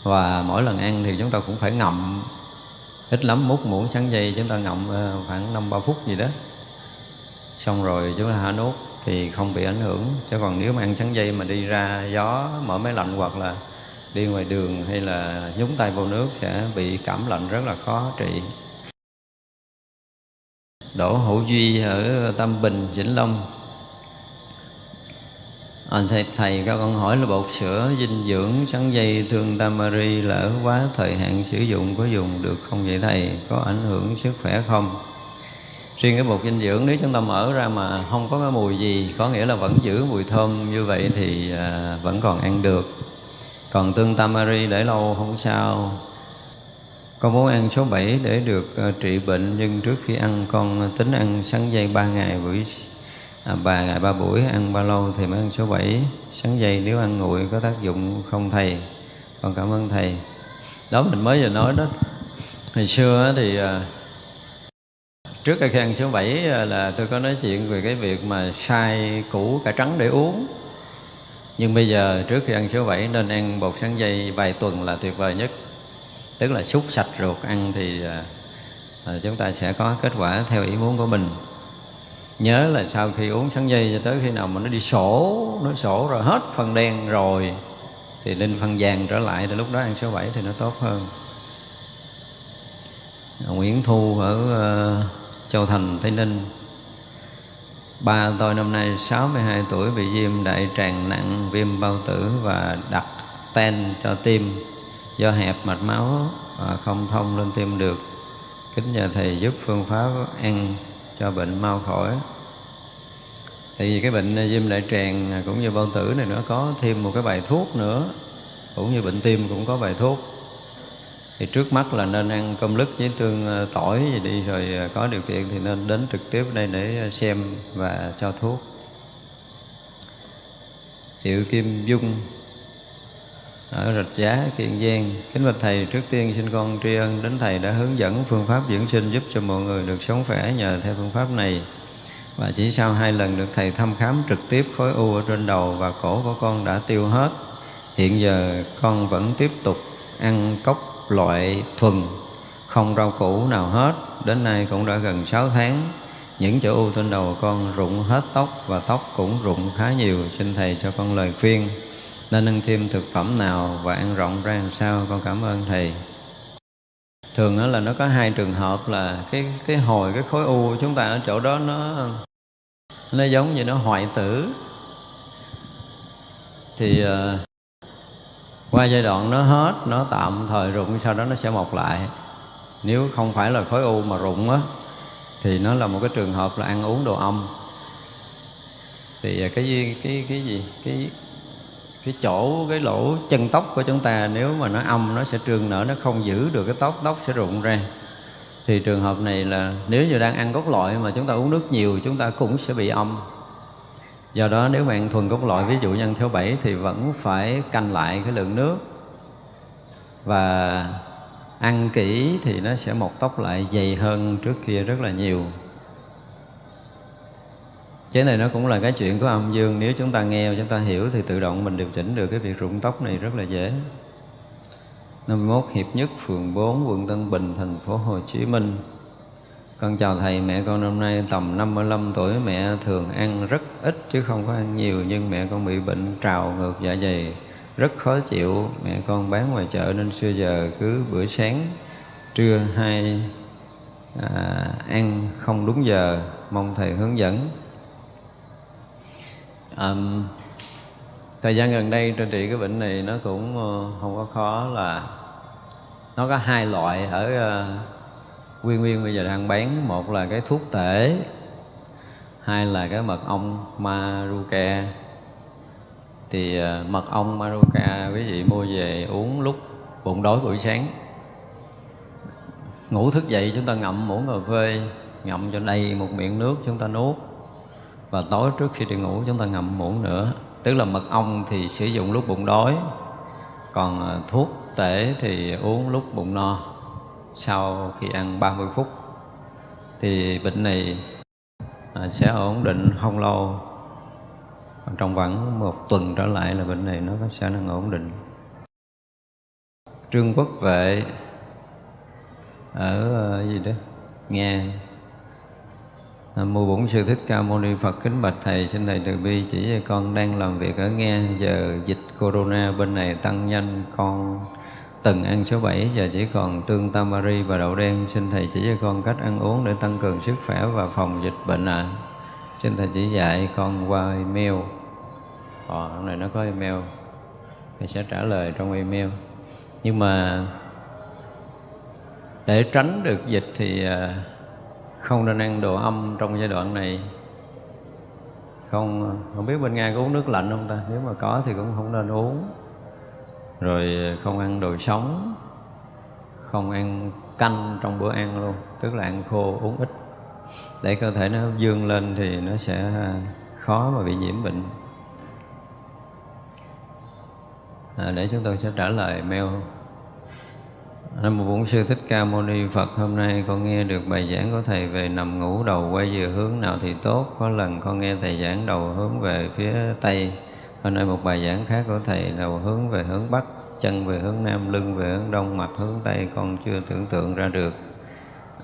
[SPEAKER 1] Và mỗi lần ăn thì chúng ta cũng phải ngậm ít lắm múc muỗng sắn dây chúng ta ngậm ờ, khoảng năm ba phút gì đó. Xong rồi chúng ta hạ nốt thì không bị ảnh hưởng. Chứ còn nếu mà ăn sắn dây mà đi ra gió mở máy lạnh hoặc là đi ngoài đường hay là nhúng tay vào nước sẽ bị cảm lạnh rất là khó trị. Đỗ Hữu Duy ở Tâm Bình, Vĩnh Long à, thầy, thầy các con hỏi là bột sữa dinh dưỡng sắn dây thương tamari lỡ quá thời hạn sử dụng có dùng được không vậy thầy? Có ảnh hưởng sức khỏe không? Riêng cái bột dinh dưỡng nếu chúng ta mở ra mà không có cái mùi gì có nghĩa là vẫn giữ mùi thơm như vậy thì à, vẫn còn ăn được. Còn tương tamari để lâu không sao. Con muốn ăn số 7 để được à, trị bệnh nhưng trước khi ăn con tính ăn sắn dây 3 ngày buổi à, ba ngày ba buổi ăn ba lâu thì mới ăn số 7 sắn dây nếu ăn nguội có tác dụng không thầy? Con cảm ơn thầy. Đó mình mới vừa nói đó. Hồi xưa thì à, trước khi ăn số 7 à, là tôi có nói chuyện về cái việc mà sai củ cà trắng để uống. Nhưng bây giờ trước khi ăn số 7 nên ăn bột sắn dây vài tuần là tuyệt vời nhất. Tức là xúc sạch ruột ăn thì à, chúng ta sẽ có kết quả theo ý muốn của mình nhớ là sau khi uống sắn dây cho tới khi nào mà nó đi sổ nó sổ rồi hết phần đen rồi thì lên phần vàng trở lại thì lúc đó ăn số 7 thì nó tốt hơn. Nguyễn Thu ở uh, Châu Thành Tây Ninh. Ba tôi năm nay 62 tuổi bị viêm đại tràng nặng, viêm bao tử và đặt ten cho tim. Do hẹp mạch máu và không thông lên tim được. Kính nhờ Thầy giúp phương pháp ăn cho bệnh mau khỏi. Tại vì cái bệnh viêm đại tràng cũng như bao tử này nó có thêm một cái bài thuốc nữa, cũng như bệnh tim cũng có bài thuốc. Thì trước mắt là nên ăn cơm lứt với tương ờ, tỏi gì đi, rồi ờ, có điều kiện thì nên đến trực tiếp đây để ờ, xem và cho thuốc. Triệu kim dung ở rạch giá, kiên giang, kính bạch thầy, trước tiên xin con tri ân đến thầy đã hướng dẫn phương pháp dưỡng sinh giúp cho mọi người được sống khỏe nhờ theo phương pháp này. Và chỉ sau hai lần được thầy thăm khám trực tiếp khối u ở trên đầu và cổ của con đã tiêu hết, hiện giờ con vẫn tiếp tục ăn cốc loại thuần, không rau củ nào hết. Đến nay cũng đã gần 6 tháng, những chỗ u trên đầu con rụng hết tóc và tóc cũng rụng khá nhiều. Xin thầy cho con lời khuyên nên ăn thêm thực phẩm nào và ăn rộng ra làm sao? Con cảm ơn thầy. Thường đó là nó có hai trường hợp là cái cái hồi cái khối u của chúng ta ở chỗ đó nó nó giống như nó hoại tử. Thì uh, qua giai đoạn nó hết nó tạm thời rụng sau đó nó sẽ mọc lại. Nếu không phải là khối u mà rụng á thì nó là một cái trường hợp là ăn uống đồ âm. Thì ờ, cái gì cái cái gì cái cái chỗ, cái lỗ chân tóc của chúng ta, nếu mà nó âm, nó sẽ trương nở, nó không giữ được cái tóc tóc sẽ rụng ra. Thì trường hợp này là nếu như đang ăn cốt loại mà chúng ta uống nước nhiều, chúng ta cũng sẽ bị âm. Do đó nếu bạn thuần cốt loại ví dụ như ăn theo bảy thì vẫn phải canh lại cái lượng nước. Và ăn kỹ thì nó sẽ một tóc lại dày hơn trước kia rất là nhiều chế này nó cũng là cái chuyện của âm dương nếu chúng ta nghe chúng ta hiểu thì tự động mình điều chỉnh được cái việc rụng tóc này rất là dễ 51 Hiệp Nhất, phường 4, quận Tân Bình, thành phố Hồ Chí Minh. Con chào Thầy, mẹ con năm nay tầm 55 tuổi, mẹ thường ăn rất ít chứ không có ăn nhiều, nhưng mẹ con bị bệnh trào ngược dạ dày, rất khó chịu. Mẹ con bán ngoài chợ nên xưa giờ cứ bữa sáng, trưa hai à, ăn không đúng giờ, mong Thầy hướng dẫn. À, thời gian gần đây trên trị cái bệnh này nó cũng ờ, không có khó là nó có hai loại ở uh, nguyên nguyên bây giờ đang bán. Một là cái thuốc tể hai là cái mật ong maruca. Thì uh, mật ong maruca quý vị mua về uống lúc bụng đói buổi sáng. Ngủ thức dậy chúng ta ngậm muỗng cà phê ngậm cho đầy một miệng nước chúng ta nuốt và tối trước khi đi ngủ, chúng ta ngậm muỗng nữa. Tức là mật ong thì sử dụng lúc bụng đói, còn à, thuốc tể thì uống lúc bụng no, sau khi ăn 30 phút. Thì bệnh này à, sẽ ổn định không lâu. Trong khoảng một tuần trở lại là bệnh này nó sẽ năng ổn định. Trương quốc vệ ở à, gì đó? Nghe mô Bổn Sư Thích Ca Mâu Ni Phật kính bạch thầy xin thầy từ bi chỉ cho con đang làm việc ở nghe giờ dịch corona bên này tăng nhanh con từng ăn số 7 giờ chỉ còn tương tamari và đậu đen xin thầy chỉ cho con cách ăn uống để tăng cường sức khỏe và phòng dịch bệnh ạ. À. Xin thầy chỉ dạy con qua email. Ờ, hôm nay nó có email. Thầy sẽ trả lời trong email. Nhưng mà để tránh được dịch thì à, không nên ăn đồ âm trong giai đoạn này. Không không biết bên nga có uống nước lạnh không ta? Nếu mà có thì cũng không nên uống. Rồi không ăn đồ sống. Không ăn canh trong bữa ăn luôn. Tức là ăn khô uống ít. Để cơ thể nó dương lên thì nó sẽ à, khó mà bị nhiễm bệnh. À, để chúng tôi sẽ trả lời mail. Nam mô Bổn Sư Thích Ca Mâu Ni Phật Hôm nay con nghe được bài giảng của Thầy về nằm ngủ đầu quay về hướng nào thì tốt. Có lần con nghe Thầy giảng đầu hướng về phía Tây. Hôm nay một bài giảng khác của Thầy đầu hướng về hướng Bắc Chân về hướng Nam, lưng về hướng Đông, mặt hướng Tây Con chưa tưởng tượng ra được.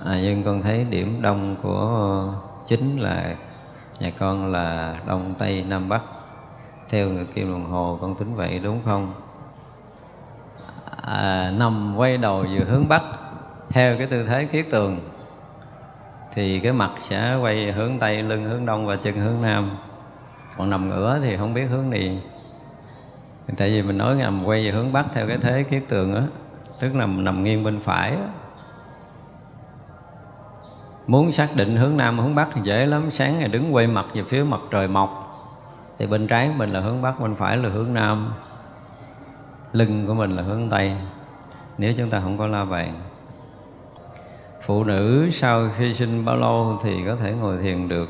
[SPEAKER 1] À, Nhưng con thấy điểm đông của chính là Nhà con là Đông, Tây, Nam, Bắc. Theo người kim đồng hồ con tính vậy đúng không? À, nằm quay đầu về hướng bắc theo cái tư thế kiết tường thì cái mặt sẽ quay hướng tây lưng hướng đông và chân hướng nam. Còn nằm ngửa thì không biết hướng gì tại vì mình nói nằm quay về hướng bắc theo cái thế kiết tường á tức là nằm nghiêng bên phải đó. muốn xác định hướng nam hướng bắc thì dễ lắm. Sáng ngày đứng quay mặt về phía mặt trời mọc thì bên trái mình là hướng bắc bên phải là hướng nam lưng của mình là hướng tây. Nếu chúng ta không có la bàn, phụ nữ sau khi sinh bao lâu thì có thể ngồi thiền được.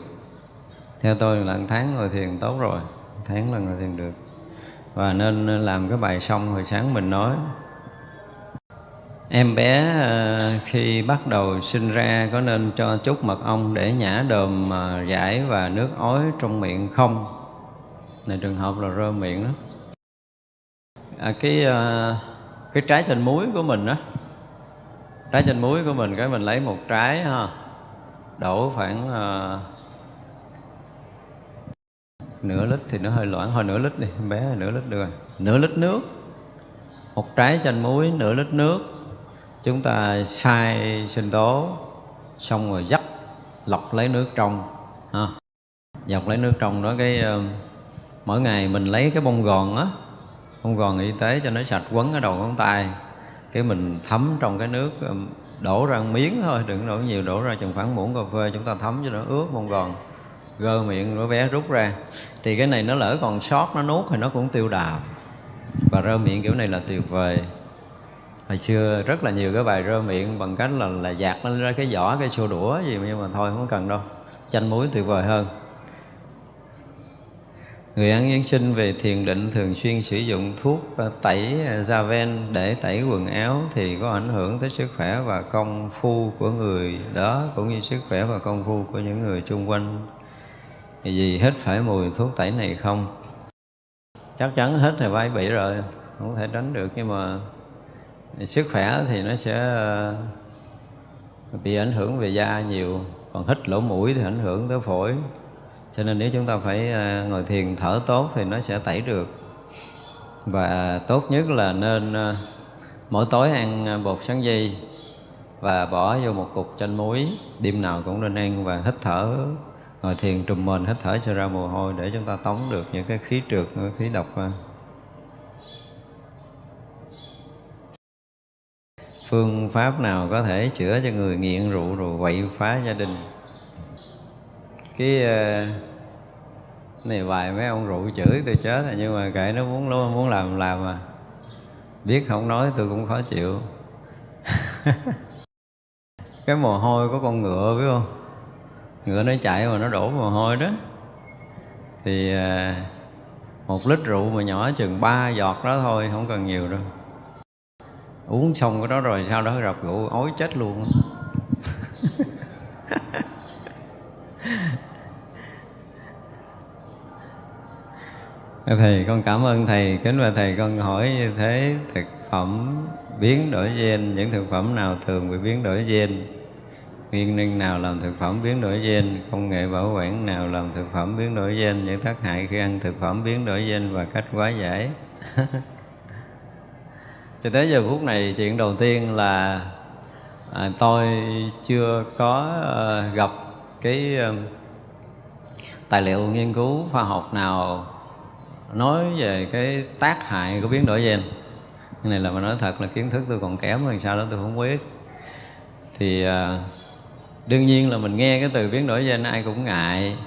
[SPEAKER 1] Theo tôi là một tháng ngồi thiền tốt rồi, một tháng là ngồi thiền được. Và nên làm cái bài xong hồi sáng mình nói. Em bé ờ, khi bắt đầu sinh ra có nên cho chút mật ong để nhả đờm ờ, giải và nước ối trong miệng không? Này trường hợp là rơ miệng đó à, cái à, cái trái chanh muối của mình á. Trái chanh muối của mình cái mình lấy một trái ha. Đổ khoảng à, nửa lít thì nó hơi loãng. Hồi nửa lít đi bé nửa lít được rồi. Nửa lít nước. Một trái chanh muối nửa lít nước. Chúng ta xay sinh tố xong rồi dắt lọc lấy nước trong ha. Dọc lấy nước trong đó cái uh, mỗi ngày mình lấy cái bông gòn á không còn y tế cho nó sạch quấn ở đầu ngón tay. Cái mình thấm trong cái nước um, đổ ra miếng thôi, đừng đổ nhiều, đổ ra chừng khoảng muỗng cà phê chúng ta thấm cho nó ướt không còn. Gơ miệng, nó bé rút ra. Thì cái này nó lỡ còn sót, nó nuốt thì nó cũng tiêu đào và rơ miệng kiểu này là tuyệt vời. Hồi xưa rất là nhiều cái bài rơ miệng bằng cách là là dạt lên ra cái vỏ cái xô đũa gì nhưng mà thôi, không cần đâu. Chanh muối tuyệt vời hơn. Người ăn Giáng sinh về thiền định thường xuyên sử dụng thuốc à, tẩy à, da ven để tẩy quần áo thì có ảnh hưởng tới sức khỏe và công phu của người đó cũng như sức khỏe và công phu của những người xung quanh. Thì gì hết phải mùi thuốc tẩy này không? Chắc chắn hết thì vai bị rồi, không thể tránh được nhưng mà sức khỏe thì nó sẽ à, bị ảnh hưởng về da nhiều, còn hít lỗ mũi thì ảnh hưởng tới phổi cho nên nếu chúng ta phải ờ, ngồi thiền thở tốt thì nó sẽ tẩy được. Và tốt nhất là nên ờ, mỗi tối ăn ờ, bột sáng dây và bỏ vô một cục chanh muối, đêm nào cũng nên ăn và hít thở, ngồi thiền trùm mình, hít thở cho ra mồ hôi để chúng ta tống được những cái khí trượt khí độc phương pháp nào có thể chữa cho người nghiện rượu, rồi quậy phá gia đình? Cái ờ, này vài mấy ông rượu chửi tôi chết rồi, nhưng mà kệ, nó muốn luôn muốn làm làm mà. Biết không nói tôi cũng khó chịu. (laughs) Cái mồ hôi của con ngựa, biết không? Ngựa nó chạy mà nó đổ mồ hôi đó. Thì ờ, một lít rượu mà nhỏ chừng ba giọt đó thôi, không cần nhiều đâu. Uống xong cái đó rồi, sau đó gặp rượu ối chết luôn. (laughs) Thầy con cảm ơn Thầy, kính và Thầy con hỏi như thế thực phẩm biến đổi gen, những thực phẩm nào thường bị biến đổi gen? Nguyên nhân nào làm thực phẩm biến đổi gen? Công nghệ bảo quản nào làm thực phẩm biến đổi gen? Những tác hại khi ăn thực phẩm biến đổi gen và cách quá giải? (laughs) Cho tới giờ phút này chuyện đầu tiên là à, tôi chưa có uh, gặp cái uh, tài liệu nghiên cứu khoa học nào nói về cái tác hại của biến đổi gen. Cái này là mà nói thật là kiến thức tôi còn kém hơn sao đó tôi không biết. Thì à, đương nhiên là mình nghe cái từ biến đổi gen ai cũng ngại.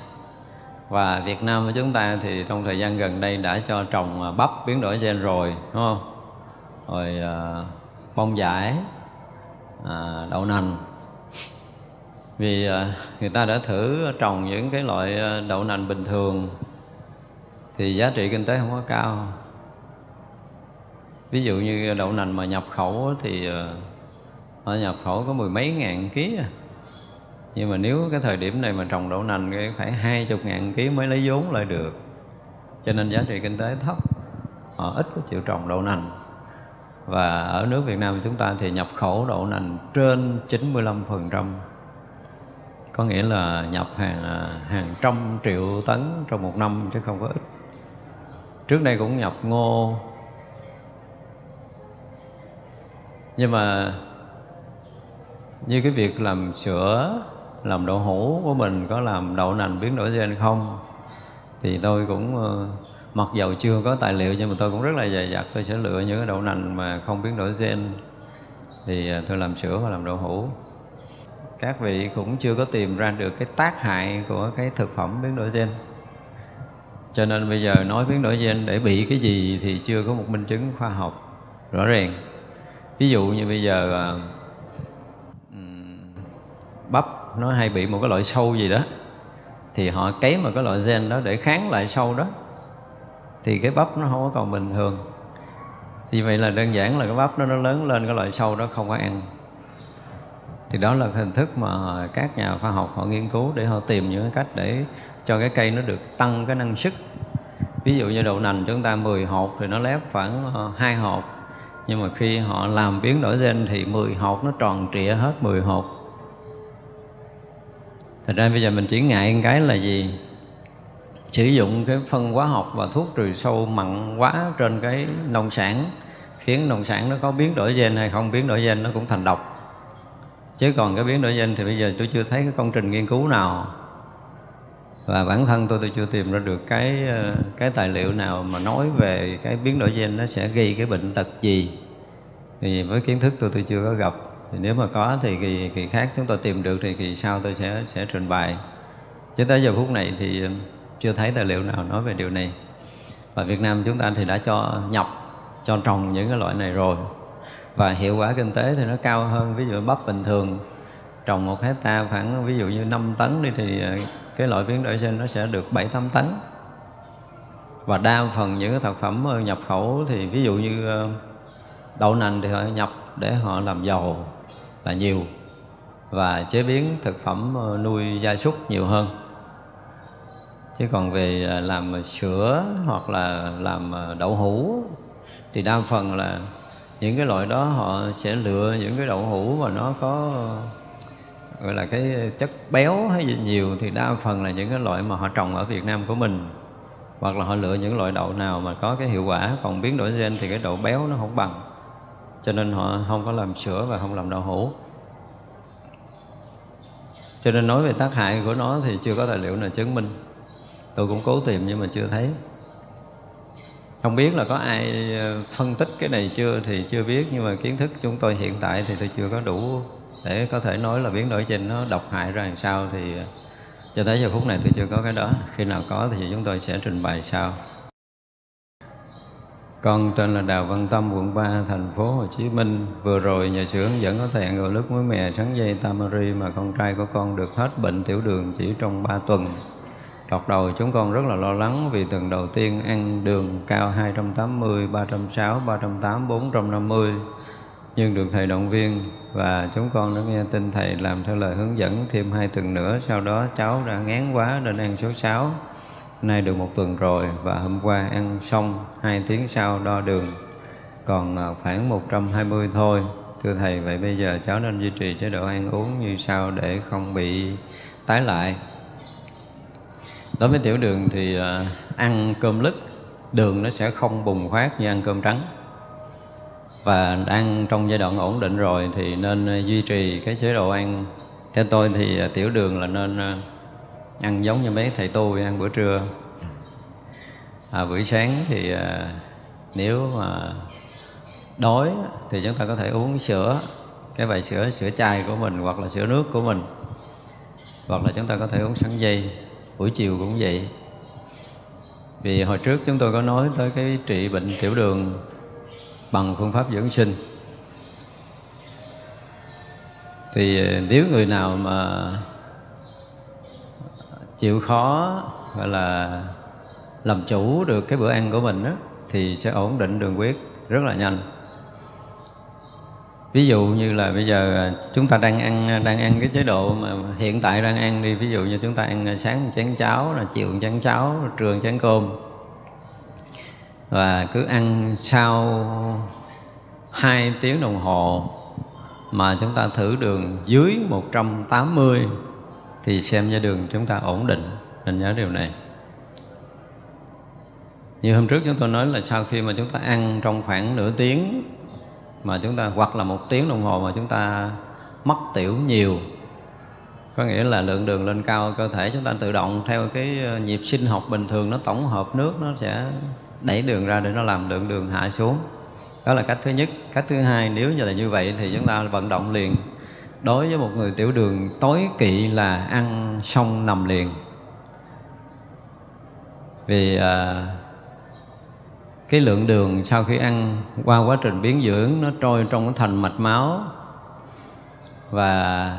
[SPEAKER 1] Và Việt Nam của chúng ta thì trong thời gian gần đây đã cho trồng à, bắp biến đổi gen rồi đúng không? Rồi à, bông giải à, đậu nành. Vì à, người ta đã thử trồng những cái loại đậu nành bình thường thì giá trị kinh tế không có cao. Ví dụ như đậu nành mà nhập khẩu thì ờ, họ nhập khẩu có mười mấy ngàn ký à. nhưng mà nếu cái thời điểm này mà trồng đậu nành thì phải hai chục ngàn ký mới lấy vốn lại được. Cho nên giá trị kinh tế thấp. Họ ít có chịu trồng đậu nành. Và ở nước Việt Nam chúng ta thì nhập khẩu đậu nành trên 95% có nghĩa là nhập hàng à, hàng trăm triệu tấn trong một năm chứ không có ít trước đây cũng nhập ngô. Nhưng mà như cái việc làm sữa, làm đậu hũ của mình có làm đậu nành biến đổi gen không? Thì tôi cũng ờ, mặc dầu chưa có tài liệu nhưng mà tôi cũng rất là dày dặt. Tôi sẽ lựa những cái đậu nành mà không biến đổi gen. Thì ờ, tôi làm sữa và làm đậu hũ. Các vị cũng chưa có tìm ra được cái tác hại của cái thực phẩm biến đổi gen cho nên bây giờ nói biến đổi gen để bị cái gì thì chưa có một minh chứng khoa học rõ ràng. Ví dụ như bây giờ à, bắp nó hay bị một cái loại sâu gì đó, thì họ cấy một cái loại gen đó để kháng lại sâu đó, thì cái bắp nó không có còn bình thường. Thì vậy là đơn giản là cái bắp nó nó lớn lên cái loại sâu đó không có ăn. Thì đó là hình thức mà các nhà khoa học họ nghiên cứu để họ tìm những cái cách để cho cái cây nó được tăng cái năng suất. Ví dụ như đậu nành chúng ta 10 hột thì nó lép khoảng ờ, hai hột. Nhưng mà khi họ làm biến đổi gen thì 10 hột nó tròn trịa hết 10 hột. Thật ra bây giờ mình chỉ ngại cái là gì? Sử dụng cái phân hóa học và thuốc trừ sâu mặn quá trên cái nông sản, Khiến nông sản nó có biến đổi gen hay không biến đổi gen nó cũng thành độc. Chứ còn cái biến đổi gen thì bây giờ tôi chưa thấy cái công trình nghiên cứu nào và bản thân tôi tôi chưa tìm ra được cái ờ, cái tài liệu nào mà nói về cái biến đổi gen nó sẽ gây cái bệnh tật gì. Thì với kiến thức tôi tôi chưa có gặp. Thì nếu mà có thì kỳ, kỳ khác chúng tôi tìm được thì kỳ sau tôi sẽ sẽ trình bày. Chứ tới giờ phút này thì ờ, chưa thấy tài liệu nào nói về điều này. Và Việt Nam chúng ta thì đã cho nhập cho trồng những cái loại này rồi. Và hiệu quả kinh tế thì nó cao hơn. Ví dụ bắp bình thường trồng một hecta khoảng ví dụ như 5 tấn đi thì ờ, cái loại biến đổi gen nó sẽ được 7 8 tấn và đa phần những cái thực phẩm nhập khẩu thì ví dụ như ờ, đậu nành thì họ nhập để họ làm dầu là nhiều. Và chế biến thực phẩm ờ, nuôi gia súc nhiều hơn. Chứ còn về ờ, làm sữa hoặc là làm đậu hũ thì đa phần là những cái loại đó họ sẽ lựa những cái đậu hũ mà nó có gọi là cái chất béo hay gì nhiều thì đa phần là những cái loại mà họ trồng ở Việt Nam của mình. Hoặc là họ lựa những loại đậu nào mà có cái hiệu quả, còn biến đổi gen thì cái độ béo nó không bằng. Cho nên họ không có làm sữa và không làm đậu hũ. Cho nên nói về tác hại của nó thì chưa có tài liệu nào chứng minh. Tôi cũng cố tìm nhưng mà chưa thấy. Không biết là có ai ờ, phân tích cái này chưa thì chưa biết, nhưng mà kiến thức chúng tôi hiện tại thì tôi chưa có đủ để có thể nói là biến đổi trên nó độc hại ra làm sao thì ờ, cho tới giờ phút này tôi chưa có cái đó khi nào có thì chúng tôi sẽ trình bày sau con tên là Đào Văn Tâm, quận 3, thành phố Hồ Chí Minh. Vừa rồi nhà sự hướng dẫn có thẹn gạo nước muối mè sắn dây tamari mà con trai của con được hết bệnh tiểu đường chỉ trong 3 tuần. Đọc đầu chúng con rất là lo lắng vì tuần đầu tiên ăn đường cao 280, 360, 380, 450 nhưng được thầy động viên và chúng con đã nghe tin thầy làm theo lời hướng dẫn thêm hai tuần nữa. Sau đó cháu đã ngán quá nên ăn số 6 nay được một tuần rồi và hôm qua ăn xong hai tiếng sau đo đường. Còn à, khoảng 120 thôi. Thưa thầy, vậy bây giờ cháu nên duy trì chế độ ăn uống như sau để không bị tái lại. Đối với tiểu đường thì à, ăn cơm lứt, đường nó sẽ không bùng phát như ăn cơm trắng và đang trong giai đoạn ổn định rồi thì nên ờ, duy trì cái chế độ ăn. Theo tôi thì ờ, tiểu đường là nên ờ, ăn giống như mấy thầy tu ăn bữa trưa. À, buổi sáng thì à, nếu mà đói thì chúng ta có thể uống sữa cái bài sữa sữa chai của mình hoặc là sữa nước của mình. Hoặc là chúng ta có thể uống sắn dây buổi chiều cũng vậy. Vì hồi trước chúng tôi có nói tới cái trị bệnh tiểu đường bằng phương pháp dưỡng sinh. Thì ờ, nếu người nào mà chịu khó gọi là làm chủ được cái bữa ăn của mình đó, thì sẽ ổn định đường huyết rất là nhanh. Ví dụ như là bây giờ ờ, chúng ta đang ăn ờ, đang ăn cái chế độ mà hiện tại đang ăn đi ví dụ như chúng ta ăn sáng chén cháo là chiều chén cháo trưa chén cơm và cứ ăn sau hai tiếng đồng hồ mà chúng ta thử đường dưới 180 thì xem như đường chúng ta ổn định. Nên nhớ điều này. Như hôm trước chúng tôi nói là sau khi mà chúng ta ăn trong khoảng nửa tiếng mà chúng ta, hoặc là một tiếng đồng hồ mà chúng ta mất tiểu nhiều, có nghĩa là lượng đường lên cao, cơ thể chúng ta tự động theo cái ờ, nhịp sinh học bình thường nó tổng hợp nước, nó sẽ đẩy đường ra để nó làm lượng đường hạ xuống. Đó là cách thứ nhất. Cách thứ hai nếu như là như vậy thì chúng ta vận động liền. Đối với một người tiểu đường tối kỵ là ăn xong nằm liền. Vì à, cái lượng đường sau khi ăn qua quá trình biến dưỡng nó trôi trong cái thành mạch máu và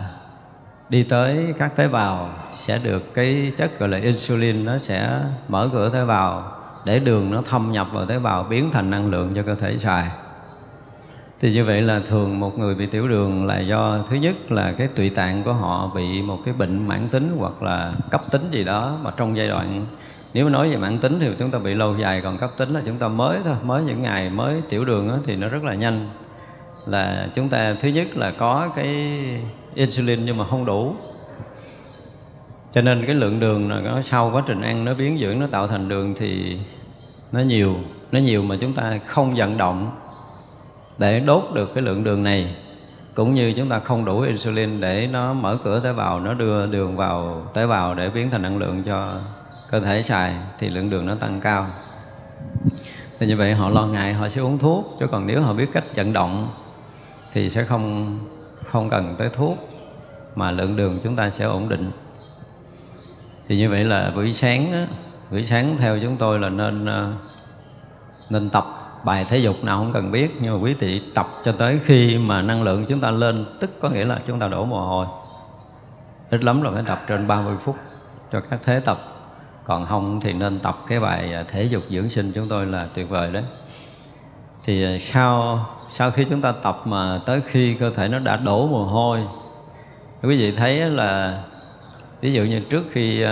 [SPEAKER 1] đi tới các tế bào sẽ được cái chất gọi là insulin nó sẽ mở cửa tế bào để đường nó thâm nhập vào tế bào biến thành năng lượng cho cơ thể xài. Thì như vậy là thường một người bị tiểu đường là do thứ nhất là cái tụy tạng của họ bị một cái bệnh mãn tính hoặc là cấp tính gì đó mà trong giai đoạn nếu mà nói về mãn tính thì chúng ta bị lâu dài còn cấp tính là chúng ta mới thôi mới những ngày mới tiểu đường đó, thì nó rất là nhanh. Là chúng ta thứ nhất là có cái insulin nhưng mà không đủ. Cho nên cái lượng đường nó sau quá trình ăn nó biến dưỡng nó tạo thành đường thì nó nhiều nó nhiều mà chúng ta không vận động để đốt được cái lượng đường này. Cũng như chúng ta không đủ insulin để nó mở cửa tế bào nó đưa đường vào tế bào để biến thành năng lượng cho cơ thể xài thì lượng đường nó tăng cao. Thì như vậy họ lo ngại họ sẽ uống thuốc chứ còn nếu họ biết cách vận động thì sẽ không không cần tới thuốc mà lượng đường chúng ta sẽ ổn định. Thì như vậy là buổi sáng á, buổi sáng theo chúng tôi là nên ờ, nên tập bài thể dục nào không cần biết, nhưng mà quý vị tập cho tới khi mà năng lượng chúng ta lên, tức có nghĩa là chúng ta đổ mồ hôi. Ít lắm là phải tập trên 30 phút cho các thế tập. Còn không thì nên tập cái bài ờ, thể dục dưỡng sinh chúng tôi là tuyệt vời đấy. Thì ờ, sau sau khi chúng ta tập mà tới khi cơ thể nó đã đổ mồ hôi, quý vị thấy là, ví dụ như trước khi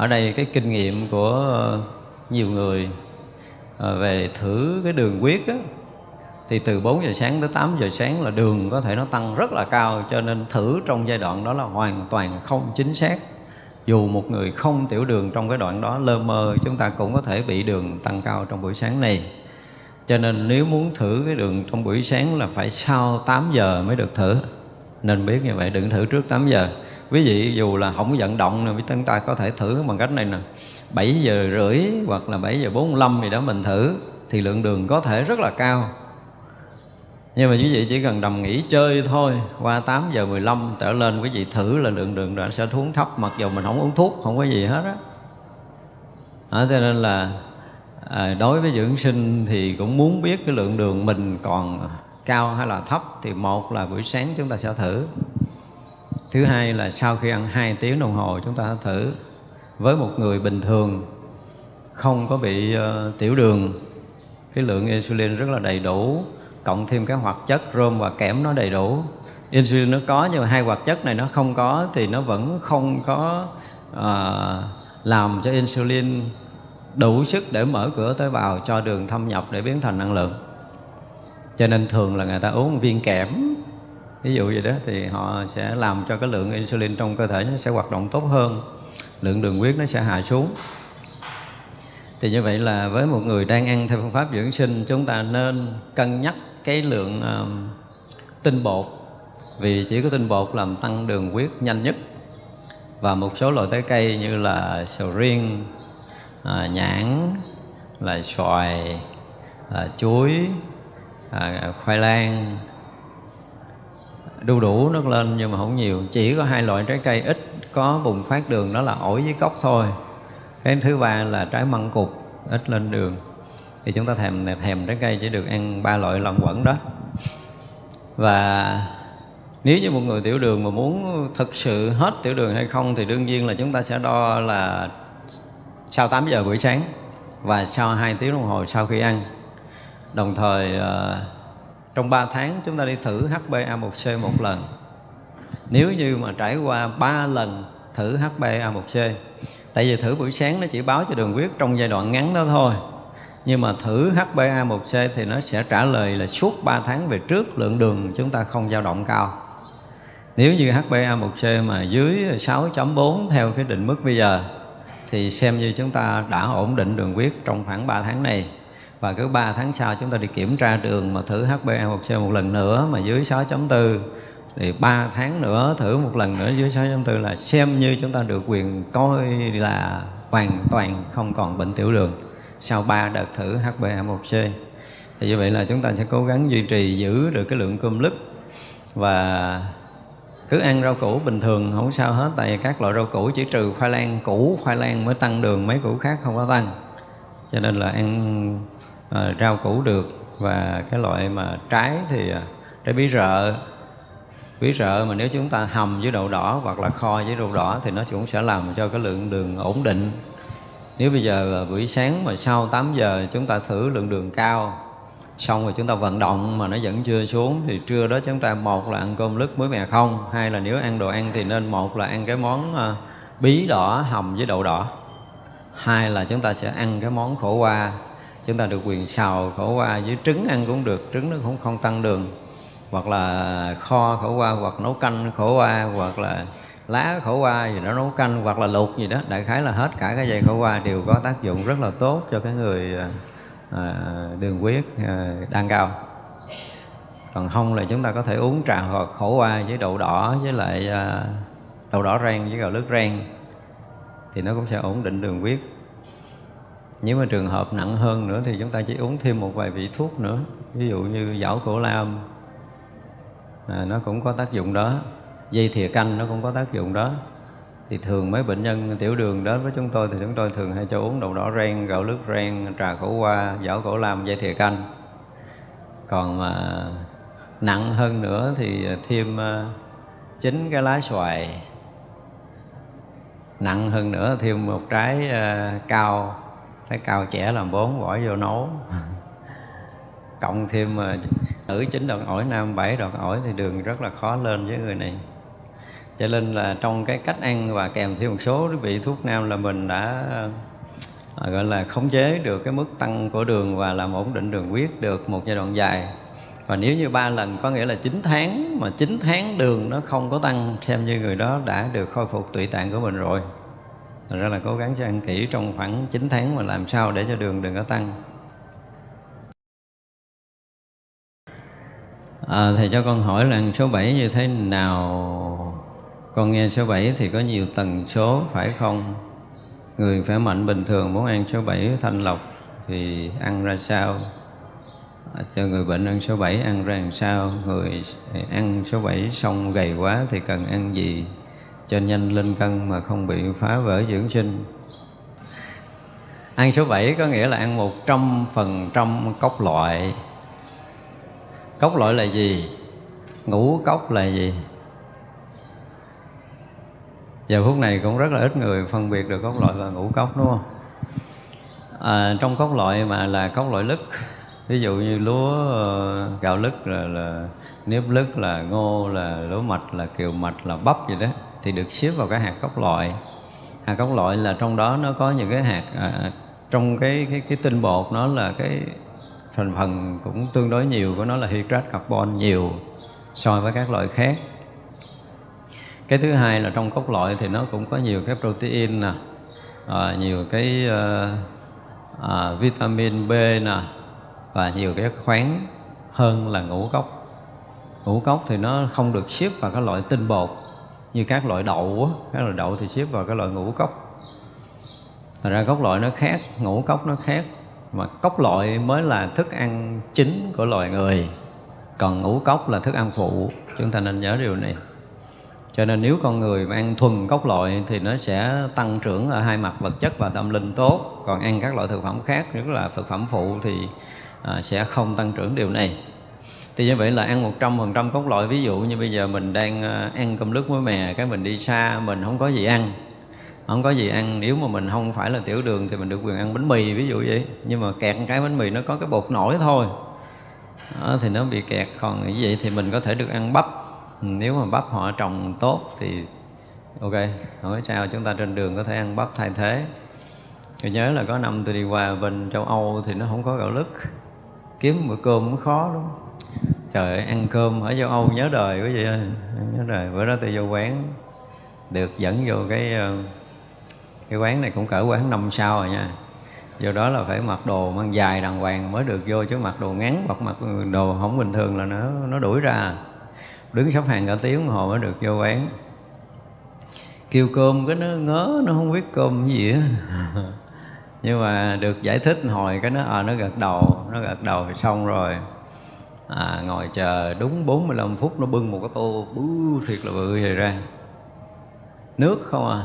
[SPEAKER 1] ở đây cái kinh nghiệm của ờ, nhiều người ờ, về thử cái đường huyết á, thì từ 4 giờ sáng tới 8 giờ sáng là đường có thể nó tăng rất là cao cho nên thử trong giai đoạn đó là hoàn toàn không chính xác. Dù một người không tiểu đường trong cái đoạn đó lơ mơ chúng ta cũng có thể bị đường tăng cao trong buổi sáng này. Cho nên nếu muốn thử cái đường trong buổi sáng là phải sau 8 giờ mới được thử. Nên biết như vậy đừng thử trước 8 giờ quý vị dù là không vận động nè chúng ta có thể thử bằng cách này nè. 7 giờ rưỡi hoặc là 7 giờ 45 gì đó mình thử thì lượng đường có thể rất là cao. Nhưng mà quý vị chỉ cần đầm nghỉ chơi thôi qua 8 giờ 15 trở lên quý vị thử là lượng đường đã sẽ xuống thấp mặc dù mình không uống thuốc không có gì hết á. À, cho nên là à, đối với dưỡng sinh thì cũng muốn biết cái lượng đường mình còn cao hay là thấp thì một là buổi sáng chúng ta sẽ thử thứ hai là sau khi ăn 2 tiếng đồng hồ chúng ta thử với một người bình thường không có bị uh, tiểu đường. Cái lượng insulin rất là đầy đủ cộng thêm cái hoạt chất rôm và kẽm nó đầy đủ. Insulin nó có nhưng mà hai hoạt chất này nó không có thì nó vẫn không có uh, làm cho insulin đủ sức để mở cửa tế bào cho đường thâm nhập để biến thành năng lượng. Cho nên thường là người ta uống viên kẽm ví dụ vậy đó thì họ sẽ làm cho cái lượng insulin trong cơ thể nó sẽ hoạt động tốt hơn lượng đường huyết nó sẽ hạ xuống. Thì như vậy là với một người đang ăn theo phương pháp dưỡng sinh chúng ta nên cân nhắc cái lượng um, tinh bột. Vì chỉ có tinh bột làm tăng đường huyết nhanh nhất. Và một số loại trái cây như là sầu riêng à, nhãn là xoài là chuối à, khoai lang đu đủ nước lên nhưng mà không nhiều. Chỉ có hai loại trái cây ít có bùng phát đường đó là ổi với cốc thôi. Cái thứ ba là trái măng cục ít lên đường. Thì chúng ta thèm thèm trái cây chỉ được ăn ba loại lòng quẩn đó. Và nếu như một người tiểu đường mà muốn thực sự hết tiểu đường hay không thì đương nhiên là chúng ta sẽ đo là sau 8 giờ buổi sáng và sau 2 tiếng đồng hồ sau khi ăn. Đồng thời uh, trong 3 tháng, chúng ta đi thử HbA1c một lần. Nếu như mà trải qua 3 lần thử HbA1c tại vì thử buổi sáng nó chỉ báo cho đường huyết trong giai đoạn ngắn đó thôi. Nhưng mà thử HbA1c thì nó sẽ trả lời là suốt 3 tháng về trước lượng đường chúng ta không dao động cao. Nếu như HbA1c mà dưới 6.4 theo cái định mức bây giờ, thì xem như chúng ta đã ổn định đường huyết trong khoảng 3 tháng này và cứ 3 tháng sau chúng ta đi kiểm tra đường mà thử HbA1c một lần nữa mà dưới 6.4 thì 3 tháng nữa thử một lần nữa dưới 6.4 là xem như chúng ta được quyền coi là hoàn toàn không còn bệnh tiểu đường sau 3 đợt thử HbA1c thì như vậy là chúng ta sẽ cố gắng duy trì giữ được cái lượng cơm lứt. Và cứ ăn rau củ bình thường, không sao hết, tại vì các loại rau củ chỉ trừ khoai lang, củ khoai lang mới tăng đường, mấy củ khác không có tăng. Cho nên là ăn à, rau củ được. Và cái loại mà trái thì ờ, trái bí rợ. Bí rợ mà nếu chúng ta hầm với đậu đỏ hoặc là kho với đậu đỏ thì nó cũng sẽ làm cho cái lượng đường ổn định. Nếu bây giờ buổi sáng mà sau 8 giờ chúng ta thử lượng đường cao xong rồi chúng ta vận động mà nó vẫn chưa xuống thì trưa đó chúng ta một là ăn cơm lứt muối mè không hai là nếu ăn đồ ăn thì nên một là ăn cái món ờ, bí đỏ hầm với đậu đỏ. Hai là chúng ta sẽ ăn cái món khổ qua chúng ta được quyền xào khổ qua với trứng ăn cũng được trứng nó cũng không tăng đường. Hoặc là kho khổ qua hoặc nấu canh khổ qua hoặc là lá khổ qua gì đó nấu canh hoặc là luộc gì đó. Đại khái là hết cả cái dây khổ qua đều có tác dụng rất là tốt cho cái người à, à đường huyết à, đang cao. Còn không là chúng ta có thể uống trà hoặc khổ qua với đậu đỏ với lại à, đậu đỏ rang với gạo lứt rang. Thì nó cũng sẽ ổn định đường huyết nếu mà trường hợp nặng hơn nữa thì chúng ta chỉ uống thêm một vài vị thuốc nữa. Ví dụ như dảo cổ lam à, nó cũng có tác dụng đó. Dây thìa canh nó cũng có tác dụng đó. Thì thường mấy bệnh nhân tiểu đường đến với chúng tôi thì chúng tôi thường hay cho uống đậu đỏ ren gạo lứt ren trà khổ qua giảo cổ lam dây thìa canh. Còn mà nặng hơn nữa thì thêm à, chín cái lá xoài. Nặng hơn nữa thêm một trái ờ, cao trái cao trẻ làm bốn, bỏ vô nấu. Cộng thêm mà nữ chín đoạn ổi, nam bảy đoạn ổi thì đường rất là khó lên với người này. Cho nên là trong cái cách ăn và kèm theo một số vị thuốc nam là mình đã ờ, gọi là khống chế được cái mức tăng của đường và làm ổn định đường huyết được một giai đoạn dài. Và nếu như ba lần có nghĩa là 9 tháng mà 9 tháng đường nó không có tăng, xem như người đó đã được khôi phục tụy tạng của mình rồi. Thật ra là cố gắng cho ăn kỹ trong khoảng 9 tháng mà làm sao để cho đường đừng có tăng. À, Thầy cho con hỏi là số 7 như thế nào? Con nghe số 7 thì có nhiều tần số phải không? Người khỏe mạnh bình thường muốn ăn số 7 thanh lọc thì ăn ra sao? À, cho người bệnh ăn số 7 ăn ra làm sao? Người ăn số 7 xong gầy quá thì cần ăn gì? Cho nhanh lên cân mà không bị phá vỡ dưỡng sinh. Ăn số 7 có nghĩa là ăn một trăm phần trăm cốc loại. Cốc loại là gì? Ngũ cốc là gì? Giờ phút này cũng rất là ít người phân biệt được cốc loại và ngũ cốc đúng không? À, trong cốc loại mà là cốc loại lứt ví dụ như lúa ờ, gạo lứt là, là nếp lứt là ngô là lúa mạch là kiều mạch là bắp gì đó thì được xếp vào cái hạt cốc loại hạt cốc loại là trong đó nó có những cái hạt à, trong cái cái cái tinh bột nó là cái thành phần cũng tương đối nhiều của nó là hydrat carbon nhiều so với các loại khác. Cái thứ hai là trong cốc loại thì nó cũng có nhiều cái protein nè à, nhiều cái à, à, vitamin B nè và nhiều cái khoáng hơn là ngũ cốc. Ngũ cốc thì nó không được xếp vào các loại tinh bột như các loại đậu á các loại đậu thì xếp vào cái loại ngũ cốc. Thành ra cốc loại nó khác, ngũ cốc nó khác Mà cốc loại mới là thức ăn chính của loài người Còn ngũ cốc là thức ăn phụ Chúng ta nên nhớ điều này. Cho nên nếu con người mà ăn thuần cốc loại Thì nó sẽ tăng trưởng ở hai mặt vật chất và tâm linh tốt. Còn ăn các loại thực phẩm khác, nhất là thực phẩm phụ Thì à, sẽ không tăng trưởng điều này thì như vậy là ăn một trăm phần trăm cốt loại ví dụ như bây giờ mình đang ờ, ăn cơm nước muối mè cái mình đi xa mình không có gì ăn. Không có gì ăn. Nếu mà mình không phải là tiểu đường thì mình được quyền ăn bánh mì ví dụ vậy. Nhưng mà kẹt cái bánh mì nó có cái bột nổi thôi. Đó, thì nó bị kẹt. Còn như vậy thì mình có thể được ăn bắp. Nếu mà bắp họ trồng tốt thì ok. Hỏi sao. Chúng ta trên đường có thể ăn bắp thay thế. Tôi nhớ là có năm tôi đi qua bên châu Âu thì nó không có gạo lứt. Kiếm bữa cơm cũng khó đúng trời ơi, ăn cơm ở châu Âu nhớ đời quý vị ơi. Nhớ đời. Bữa đó tôi vô quán được dẫn vô cái ờ, cái quán này cũng cỡ quán năm sao rồi nha. Do đó là phải mặc đồ mang dài đàng hoàng mới được vô chứ mặc đồ ngắn hoặc mặc đồ không bình thường là nó nó đuổi ra. Đứng sắp hàng cả tiếng hồ mới được vô quán. Kêu cơm cái nó ngớ nó không biết cơm gì á. (laughs) Nhưng mà được giải thích hồi cái nó à, nó gật đầu nó gật đầu thì xong rồi à, ngồi chờ đúng 45 phút nó bưng một cái tô bứ thiệt là bự vậy ra. Nước không à.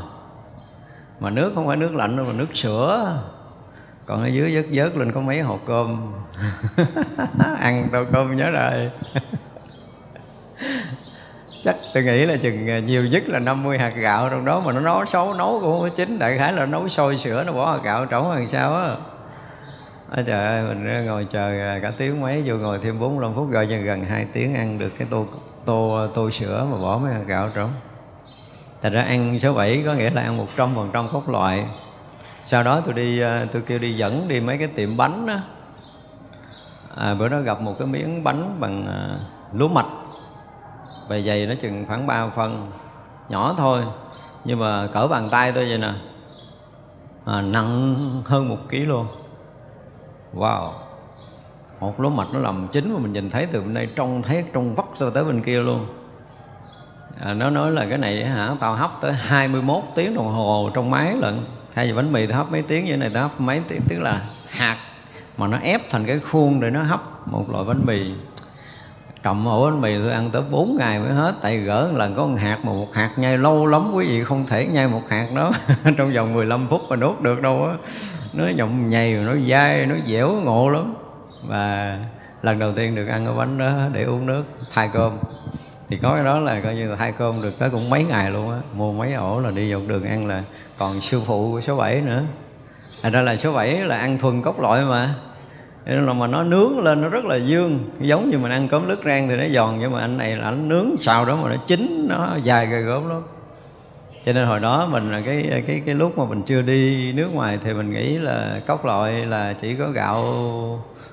[SPEAKER 1] Mà nước không phải nước lạnh đâu mà nước sữa. Còn ở dưới vớt vớt lên có mấy hộp cơm. (laughs) Ăn tô cơm nhớ rồi. (laughs) Chắc tôi nghĩ là chừng à, nhiều nhất là 50 hạt gạo trong đó mà nó nấu xấu nấu cũng không có chín. Đại khái là nấu sôi sữa nó bỏ hạt gạo trống làm sao á à, trời ơi mình ngồi chờ à, cả tiếng mấy vô ngồi thêm 45 phút rồi cho gần 2 tiếng ăn được cái tô tô tô sữa mà bỏ mấy hạt gạo trống Thật ra ăn số 7 có nghĩa là ăn 100 phần trăm cốt loại. Sau đó tôi đi à, tôi kêu đi dẫn đi mấy cái tiệm bánh á. À, Bữa đó gặp một cái miếng bánh bằng à, lúa mạch. Bề dày nó chừng khoảng 3 phân nhỏ thôi nhưng mà cỡ bàn tay tôi vậy nè. À, nặng hơn một ký luôn wow. Một lỗ mạch nó làm chính mà mình nhìn thấy từ bên đây trông thấy trong vắt rồi tới bên kia luôn. À, nó nói là cái này hả tao hấp tới 21 tiếng đồng hồ trong máy lận. Thay vì bánh mì tao hấp mấy tiếng như này tao hấp mấy tiếng tức là hạt mà nó ép thành cái khuôn để nó hấp một loại bánh mì. Cầm ổ bánh mì tôi ăn tới 4 ngày mới hết tại gỡ một lần có một hạt mà một hạt nhai lâu lắm quý vị không thể nhai một hạt đó. (laughs) Trong vòng 15 phút mà nuốt được đâu á nó nhộng nhầy nó dai nó dẻo, ngộ lắm. Và lần đầu tiên được ăn cái bánh đó để uống nước thay cơm. Thì có cái đó là coi như là thay cơm được tới cũng mấy ngày luôn á. Mua mấy ổ là đi dọc đường ăn là còn sư phụ của số 7 nữa. Thành ra là số 7 là ăn thuần cốc loại mà. Nên là mà nó nướng lên nó rất là dương. Giống như mình ăn cơm lứt rang thì nó giòn, nhưng mà anh này là anh nướng xào đó mà nó chín, nó dài gai gớm lắm cho nên hồi đó mình là cái cái cái lúc mà mình chưa đi nước ngoài thì mình nghĩ là cốc loại là chỉ có gạo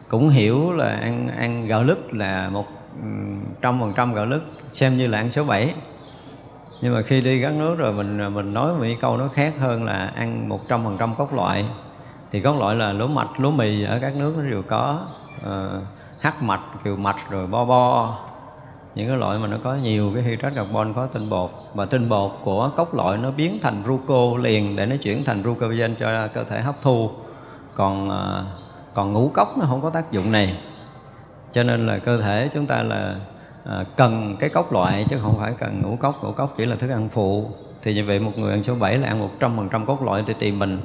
[SPEAKER 1] cũng hiểu là ăn ăn gạo lứt là một trăm phần trăm gạo lứt xem như là ăn số 7 nhưng mà khi đi gắn nước rồi mình mình nói một câu nó khác hơn là ăn một trăm phần trăm cốc loại thì cốc loại là lúa mạch lúa mì ở các nước nó đều có uh, hắc mạch kiều mạch rồi bo bo những cái loại mà nó có nhiều cái hydrat carbon có tinh bột. Và tinh bột của cốc loại nó biến thành ruco liền để nó chuyển thành glucogen cho cơ thể hấp thu. Còn à, còn ngũ cốc nó không có tác dụng này. Cho nên là cơ thể chúng ta là à, cần cái cốc loại chứ không phải cần ngũ cốc. Ngũ cốc chỉ là thức ăn phụ. Thì như vậy một người ăn số 7 là ăn một trăm phần trăm cốc loại thì tìm mình.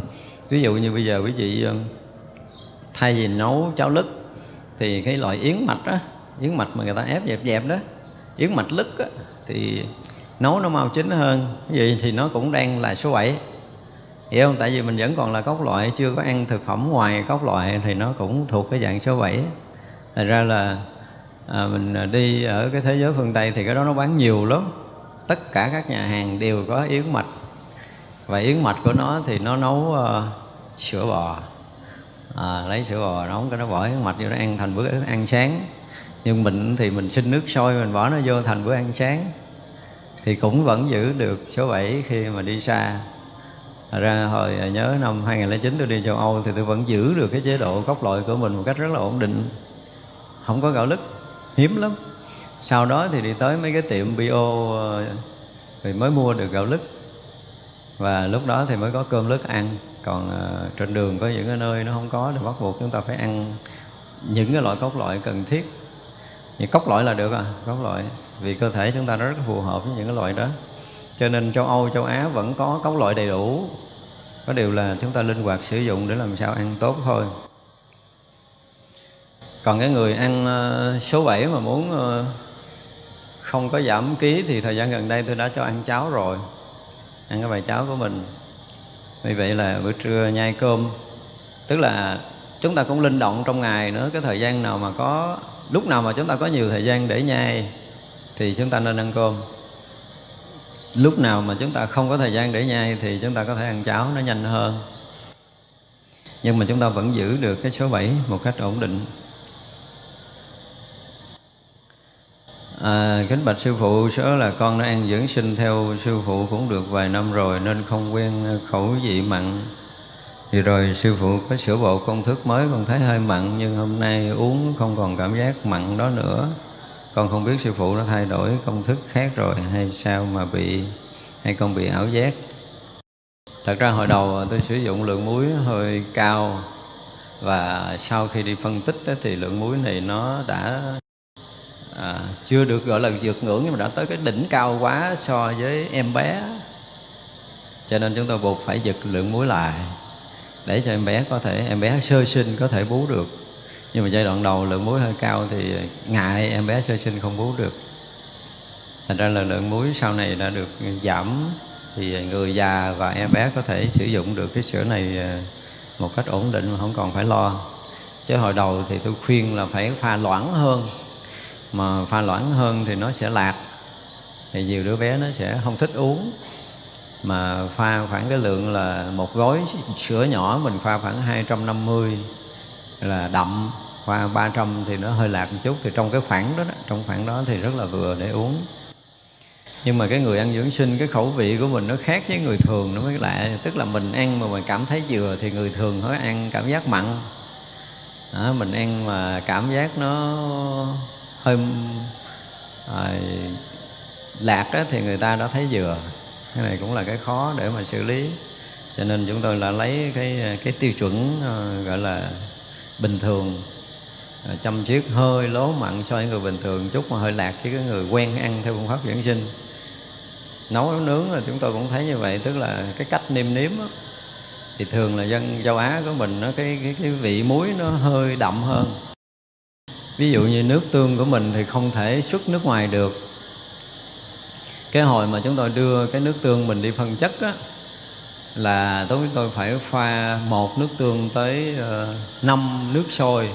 [SPEAKER 1] Ví dụ như bây giờ quý vị à, thay vì nấu cháo lứt thì cái loại yến mạch á yến mạch mà người ta ép dẹp dẹp đó yến mạch lứt á thì nấu nó mau chín hơn. Vậy thì nó cũng đang là số 7 hiểu không? Tại vì mình vẫn còn là cốc loại chưa có ăn thực phẩm ngoài cốc loại thì nó cũng thuộc cái dạng số 7 thành ra là à, mình đi ở cái thế giới phương tây thì cái đó nó bán nhiều lắm. Tất cả các nhà hàng đều có yến mạch. Và yến mạch của nó thì nó nấu uh, sữa bò. À, lấy sữa bò nấu cái nó bỏ yến mạch vô nó ăn thành bữa ăn sáng nhưng mình thì mình xin nước sôi, mình bỏ nó vô thành bữa ăn sáng. Thì cũng vẫn giữ được số 7 khi mà đi xa. Thật ra hồi à, nhớ năm 2009 tôi đi châu Âu thì tôi vẫn giữ được cái chế độ cốc loại của mình một cách rất là ổn định. Không có gạo lứt, hiếm lắm. Sau đó thì đi tới mấy cái tiệm bio ờ, thì mới mua được gạo lứt. Và lúc đó thì mới có cơm lứt ăn. Còn ờ, trên đường có những cái nơi nó không có thì bắt buộc chúng ta phải ăn những cái loại cốc loại cần thiết những cốc loại là được à? Cốc loại. Vì cơ thể chúng ta nó rất phù hợp với những cái loại đó. Cho nên châu Âu, châu Á vẫn có cốc loại đầy đủ. Có điều là chúng ta linh hoạt sử dụng để làm sao ăn tốt thôi. Còn cái người ăn ờ, số 7 mà muốn ờ, không có giảm ký thì thời gian gần đây tôi đã cho ăn cháo rồi. Ăn cái bài cháo của mình. Vì vậy là bữa trưa nhai cơm. Tức là chúng ta cũng linh động trong ngày nữa cái thời gian nào mà có lúc nào mà chúng ta có nhiều thời gian để nhai thì chúng ta nên ăn cơm. Lúc nào mà chúng ta không có thời gian để nhai thì chúng ta có thể ăn cháo nó nhanh hơn. Nhưng mà chúng ta vẫn giữ được cái số 7 một cách ổn định. À, kính bạch sư phụ, số là con đã ăn dưỡng sinh theo sư phụ cũng được vài năm rồi nên không quen khẩu vị mặn. Thì rồi sư phụ có sửa bộ công thức mới con thấy hơi mặn nhưng hôm nay uống không còn cảm giác mặn đó nữa. Con không biết sư phụ đã thay đổi công thức khác rồi hay sao mà bị hay con bị ảo giác. Thật ra hồi đầu tôi sử dụng lượng muối hơi cao và sau khi đi phân tích thì lượng muối này nó đã à, chưa được gọi là vượt ngưỡng nhưng mà đã tới cái đỉnh cao quá so với em bé cho nên chúng tôi buộc phải giật lượng muối lại để cho em bé có thể, em bé sơ sinh có thể bú được. Nhưng mà giai đoạn đầu lượng muối hơi cao thì ngại em bé sơ sinh không bú được. Thành ra là lượng muối sau này đã được giảm thì người già và em bé có thể sử dụng được cái sữa này à, một cách ổn định mà không còn phải lo. Chứ hồi đầu thì tôi khuyên là phải pha loãng hơn. Mà pha loãng hơn thì nó sẽ lạc. Thì nhiều đứa bé nó sẽ không thích uống mà pha khoảng cái lượng là một gói sữa nhỏ mình pha khoảng 250 là đậm. Pha 300 thì nó hơi lạc một chút thì trong cái khoảng đó, đó trong khoảng đó thì rất là vừa để uống. Nhưng mà cái người ăn dưỡng sinh cái khẩu vị của mình nó khác với người thường nó mới lạ. Tức là mình ăn mà mình cảm thấy vừa thì người thường nó ăn cảm giác mặn. Đó, mình ăn mà cảm giác nó hơi à, lạc đó, thì người ta đã thấy vừa cái này cũng là cái khó để mà xử lý. Cho nên chúng tôi là lấy cái cái tiêu chuẩn ờ, gọi là bình thường. Ờ, chăm chiếc hơi lố mặn so với người bình thường chút mà hơi lạc với cái người quen ăn theo phương pháp dưỡng sinh. Nấu nướng là chúng tôi cũng thấy như vậy tức là cái cách nêm nếm đó, thì thường là dân châu Á của mình nó cái cái cái vị muối nó hơi đậm hơn. Ví dụ như nước tương của mình thì không thể xuất nước ngoài được cái hồi mà chúng tôi đưa cái nước tương mình đi phân chất á là tôi tôi phải pha một nước tương tới ờ, uh, 5 nước sôi.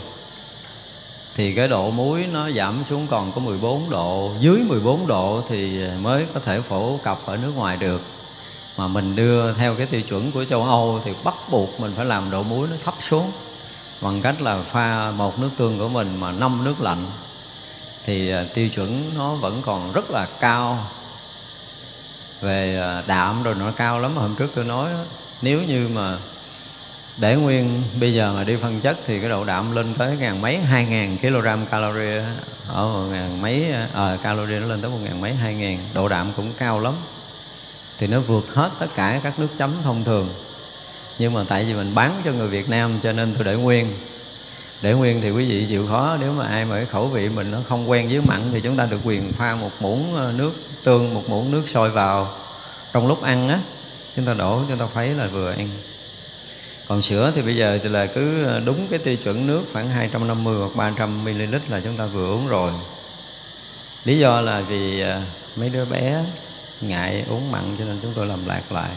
[SPEAKER 1] Thì cái độ muối nó giảm xuống còn có 14 độ dưới 14 độ thì mới có thể phổ cập ở nước ngoài được. Mà mình đưa theo cái tiêu chuẩn của châu Âu thì bắt buộc mình phải làm độ muối nó thấp xuống bằng cách là pha một nước tương của mình mà năm nước lạnh. Thì ờ, tiêu chuẩn nó vẫn còn rất là cao về ờ, đạm rồi nó cao lắm hôm trước tôi nói nếu như mà để nguyên bây giờ mà đi phân chất thì cái độ đạm lên tới ngàn mấy hai ngàn kg calorie ở một ngàn mấy à, calorie nó lên tới một ngàn mấy hai ngàn độ đạm cũng cao lắm. Thì nó vượt hết tất cả các nước chấm thông thường. Nhưng mà tại vì mình bán cho người Việt Nam cho nên tôi để nguyên để nguyên thì quý vị chịu khó, nếu mà ai mà cái khẩu vị mình nó không quen với mặn thì chúng ta được quyền pha một muỗng ờ, nước tương, một muỗng nước sôi vào. Trong lúc ăn á, chúng ta đổ, chúng ta khuấy là vừa ăn. Còn sữa thì bây giờ thì là cứ ờ, đúng cái tiêu chuẩn nước khoảng 250 hoặc 300 ml là chúng ta vừa uống rồi. Lý do là vì ờ, mấy đứa bé ngại uống mặn cho nên chúng tôi làm lạc lại.